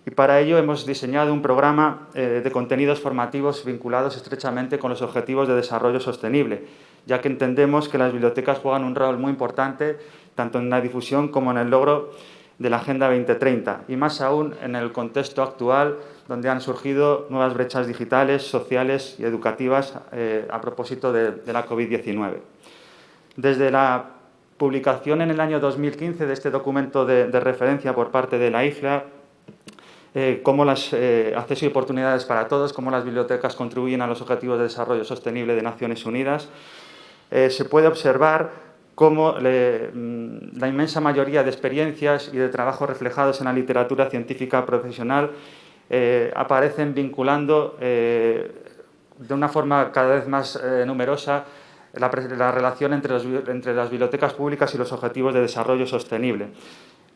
y para ello hemos diseñado un programa eh, de contenidos formativos vinculados estrechamente con los objetivos de desarrollo sostenible, ya que entendemos que las bibliotecas juegan un rol muy importante tanto en la difusión como en el logro de la Agenda 2030 y más aún en el contexto actual donde han surgido nuevas brechas digitales, sociales y educativas eh, a propósito de, la COVID-19. Desde la publicación en el año 2015 de este documento de, de referencia por parte de la IFLA, eh, cómo las eh, acceso y oportunidades para todos, cómo las bibliotecas contribuyen a los objetivos de desarrollo sostenible de Naciones Unidas. Eh, se puede observar cómo mm, la inmensa mayoría de experiencias y de trabajos reflejados en la literatura científica profesional aparecen vinculando de una forma cada vez más numerosa la, relación entre las bibliotecas públicas y los objetivos de desarrollo sostenible.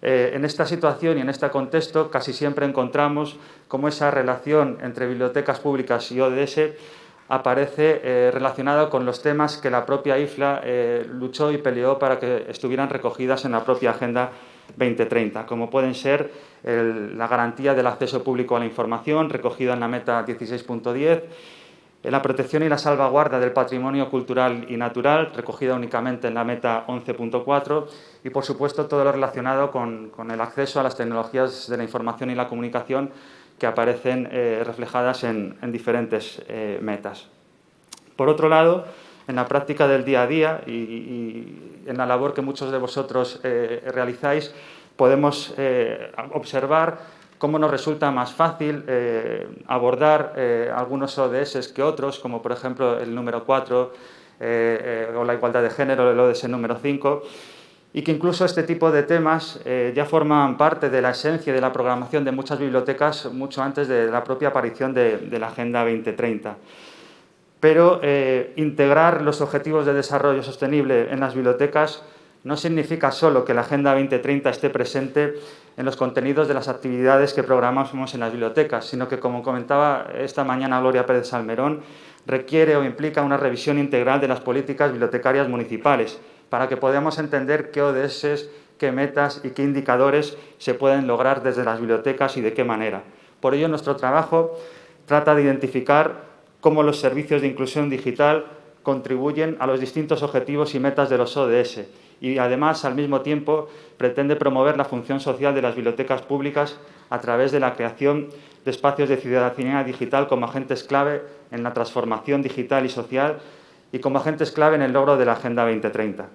Eh, en esta situación y en este contexto casi siempre encontramos cómo esa relación entre bibliotecas públicas y ODS aparece eh, relacionada con los temas que la propia IFLA eh, luchó y peleó para que estuvieran recogidas en la propia Agenda 2030, como pueden ser la garantía del acceso público a la información recogida en la meta 16.10, la protección y la salvaguarda del patrimonio cultural y natural, recogida únicamente en la meta 11.4, y por supuesto todo lo relacionado con, el acceso a las tecnologías de la información y la comunicación que aparecen eh, reflejadas en, diferentes eh, metas. Por otro lado, en la práctica del día a día y, en la labor que muchos de vosotros eh, realizáis, podemos observar cómo nos resulta más fácil eh, abordar eh, algunos ODS que otros, como por ejemplo el número 4 eh, o la igualdad de género, el ODS número 5, y que incluso este tipo de temas ya forman parte de la esencia de la programación de muchas bibliotecas mucho antes de la propia aparición de, de la Agenda 2030. Pero integrar los objetivos de desarrollo sostenible en las bibliotecas no significa solo que la Agenda 2030 esté presente en los contenidos de las actividades que programamos en las bibliotecas, sino que, como comentaba esta mañana Gloria Pérez Salmerón, requiere o implica una revisión integral de las políticas bibliotecarias municipales para que podamos entender qué ODS, qué metas y qué indicadores se pueden lograr desde las bibliotecas y de qué manera. Por ello, nuestro trabajo trata de identificar cómo los servicios de inclusión digital contribuyen a los distintos objetivos y metas de los ODS y además al mismo tiempo pretende promover la función social de las bibliotecas públicas a través de la creación de espacios de ciudadanía digital como agentes clave en la transformación digital y social y como agentes clave en el logro de la Agenda 2030.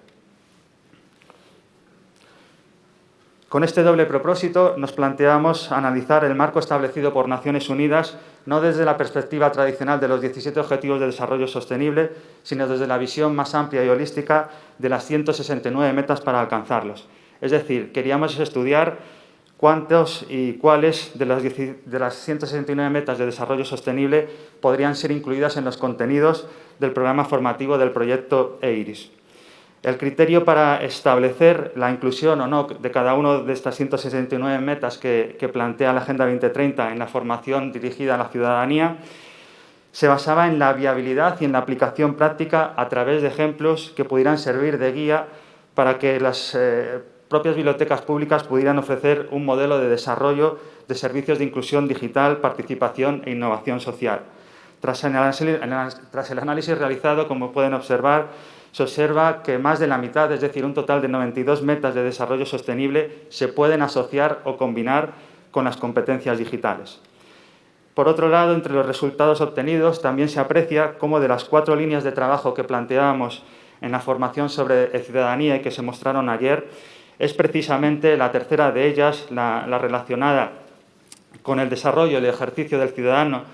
Con este doble propósito nos planteamos analizar el marco establecido por Naciones Unidas no desde la perspectiva tradicional de los 17 Objetivos de Desarrollo Sostenible, sino desde la visión más amplia y holística de las 169 metas para alcanzarlos. Es decir, queríamos estudiar cuántos y cuáles de las, de las 169 metas de desarrollo sostenible podrían ser incluidas en los contenidos del programa formativo del proyecto EIRIS. El criterio para establecer la inclusión o no de cada una de estas 169 metas que, plantea la Agenda 2030 en la formación dirigida a la ciudadanía se basaba en la viabilidad y en la aplicación práctica a través de ejemplos que pudieran servir de guía para que las eh, propias bibliotecas públicas pudieran ofrecer un modelo de desarrollo de servicios de inclusión digital, participación e innovación social. Tras el análisis realizado, como pueden observar, se observa que más de la mitad, es decir, un total de 92 metas de desarrollo sostenible, se pueden asociar o combinar con las competencias digitales. Por otro lado, entre los resultados obtenidos también se aprecia cómo de las cuatro líneas de trabajo que planteábamos en la formación sobre ciudadanía y que se mostraron ayer, es precisamente la tercera de ellas, la, la relacionada con el desarrollo y el ejercicio del ciudadano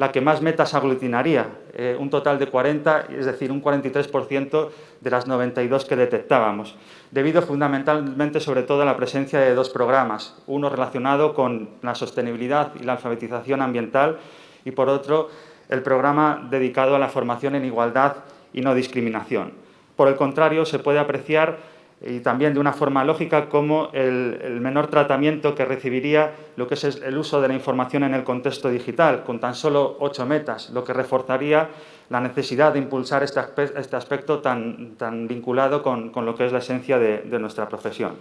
la que más metas aglutinaría, eh, un total de 40, es decir, un 43% de las 92 que detectábamos, debido fundamentalmente sobre todo a la presencia de dos programas, uno relacionado con la sostenibilidad y la alfabetización ambiental y por otro el programa dedicado a la formación en igualdad y no discriminación. Por el contrario, se puede apreciar y también de una forma lógica como el, menor tratamiento que recibiría lo que es el uso de la información en el contexto digital, con tan solo ocho metas, lo que reforzaría la necesidad de impulsar este, este aspecto tan, tan vinculado con, lo que es la esencia de, nuestra profesión.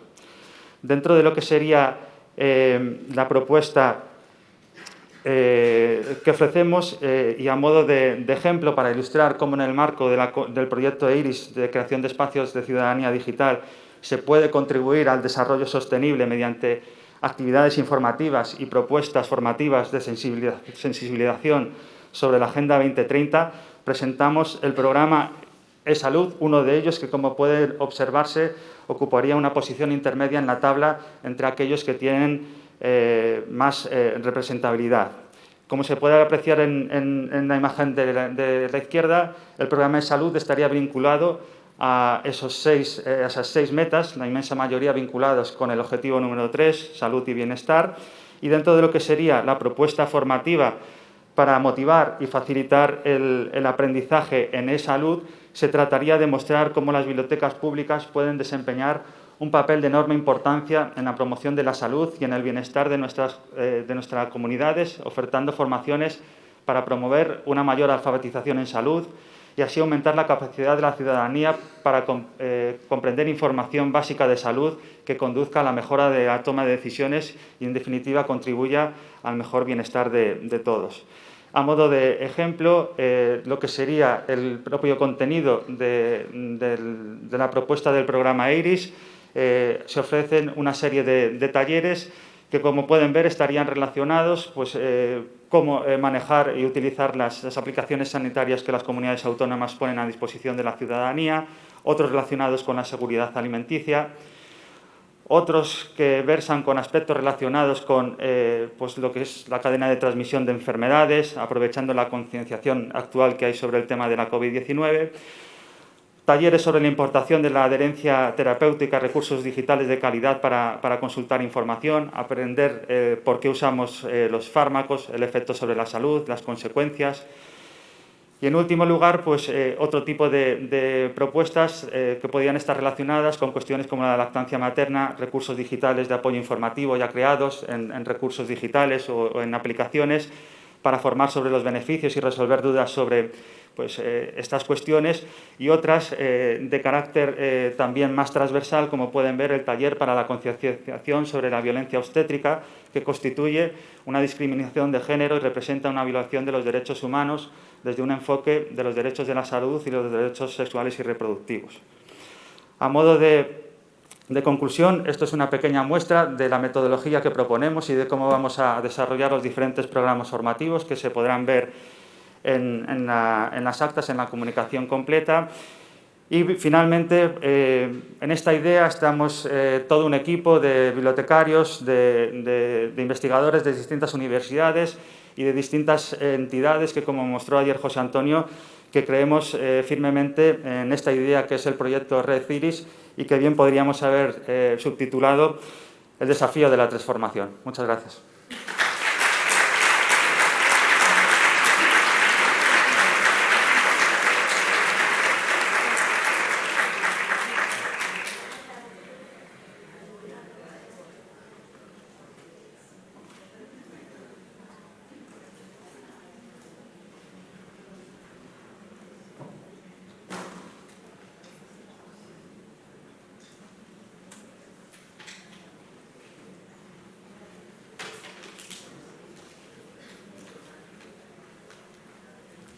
Dentro de lo que sería eh, la propuesta eh, que ofrecemos eh, y a modo de, ejemplo para ilustrar cómo en el marco del proyecto IRIS de creación de espacios de ciudadanía digital se puede contribuir al desarrollo sostenible mediante actividades informativas y propuestas formativas de sensibilización sobre la Agenda 2030, presentamos el programa e-Salud, uno de ellos que, como puede observarse, ocuparía una posición intermedia en la tabla entre aquellos que tienen eh, más eh, representabilidad. Como se puede apreciar en, la imagen de la, izquierda, el programa de salud estaría vinculado a, esos seis, eh, esas seis metas, la inmensa mayoría vinculadas con el objetivo número 3, salud y bienestar, y dentro de lo que sería la propuesta formativa para motivar y facilitar el, el aprendizaje en e-salud, se trataría de mostrar cómo las bibliotecas públicas pueden desempeñar un papel de enorme importancia en la promoción de la salud y en el bienestar de nuestras, eh, de nuestras comunidades, ofertando formaciones para promover una mayor alfabetización en salud y así aumentar la capacidad de la ciudadanía para eh, comprender información básica de salud que conduzca a la mejora de la toma de decisiones y, en definitiva, contribuya al mejor bienestar de, todos. A modo de ejemplo, eh, lo que sería el propio contenido de, de la propuesta del programa IRIS eh, se ofrecen una serie de, talleres que, como pueden ver, estarían relacionados pues, eh, cómo eh, manejar y utilizar las, aplicaciones sanitarias que las comunidades autónomas ponen a disposición de la ciudadanía, otros relacionados con la seguridad alimenticia, otros que versan con aspectos relacionados con pues lo que es la cadena de transmisión de enfermedades, aprovechando la concienciación actual que hay sobre el tema de la COVID-19, talleres sobre la importación de la adherencia terapéutica, recursos digitales de calidad para, consultar información, aprender eh, por qué usamos eh, los fármacos, el efecto sobre la salud, las consecuencias. Y en último lugar, pues, eh, otro tipo de, propuestas que podían estar relacionadas con cuestiones como la lactancia materna, recursos digitales de apoyo informativo ya creados en, recursos digitales o en aplicaciones para formar sobre los beneficios y resolver dudas sobre pues, eh, estas cuestiones y otras eh, de carácter eh, también más transversal, como pueden ver el taller para la concienciación sobre la violencia obstétrica, que constituye una discriminación de género y representa una violación de los derechos humanos desde un enfoque de los derechos de la salud y los derechos sexuales y reproductivos. A modo de, de conclusión, esto es una pequeña muestra de la metodología que proponemos y de cómo vamos a desarrollar los diferentes programas formativos que se podrán ver en, las actas, en la comunicación completa. Y finalmente, eh, en esta idea estamos eh, todo un equipo de bibliotecarios, de, investigadores de distintas universidades y de distintas entidades que, como mostró ayer José Antonio, que creemos eh, firmemente en esta idea que es el proyecto Red Ciris y que bien podríamos haber subtitulado el desafío de la transformación. Muchas gracias.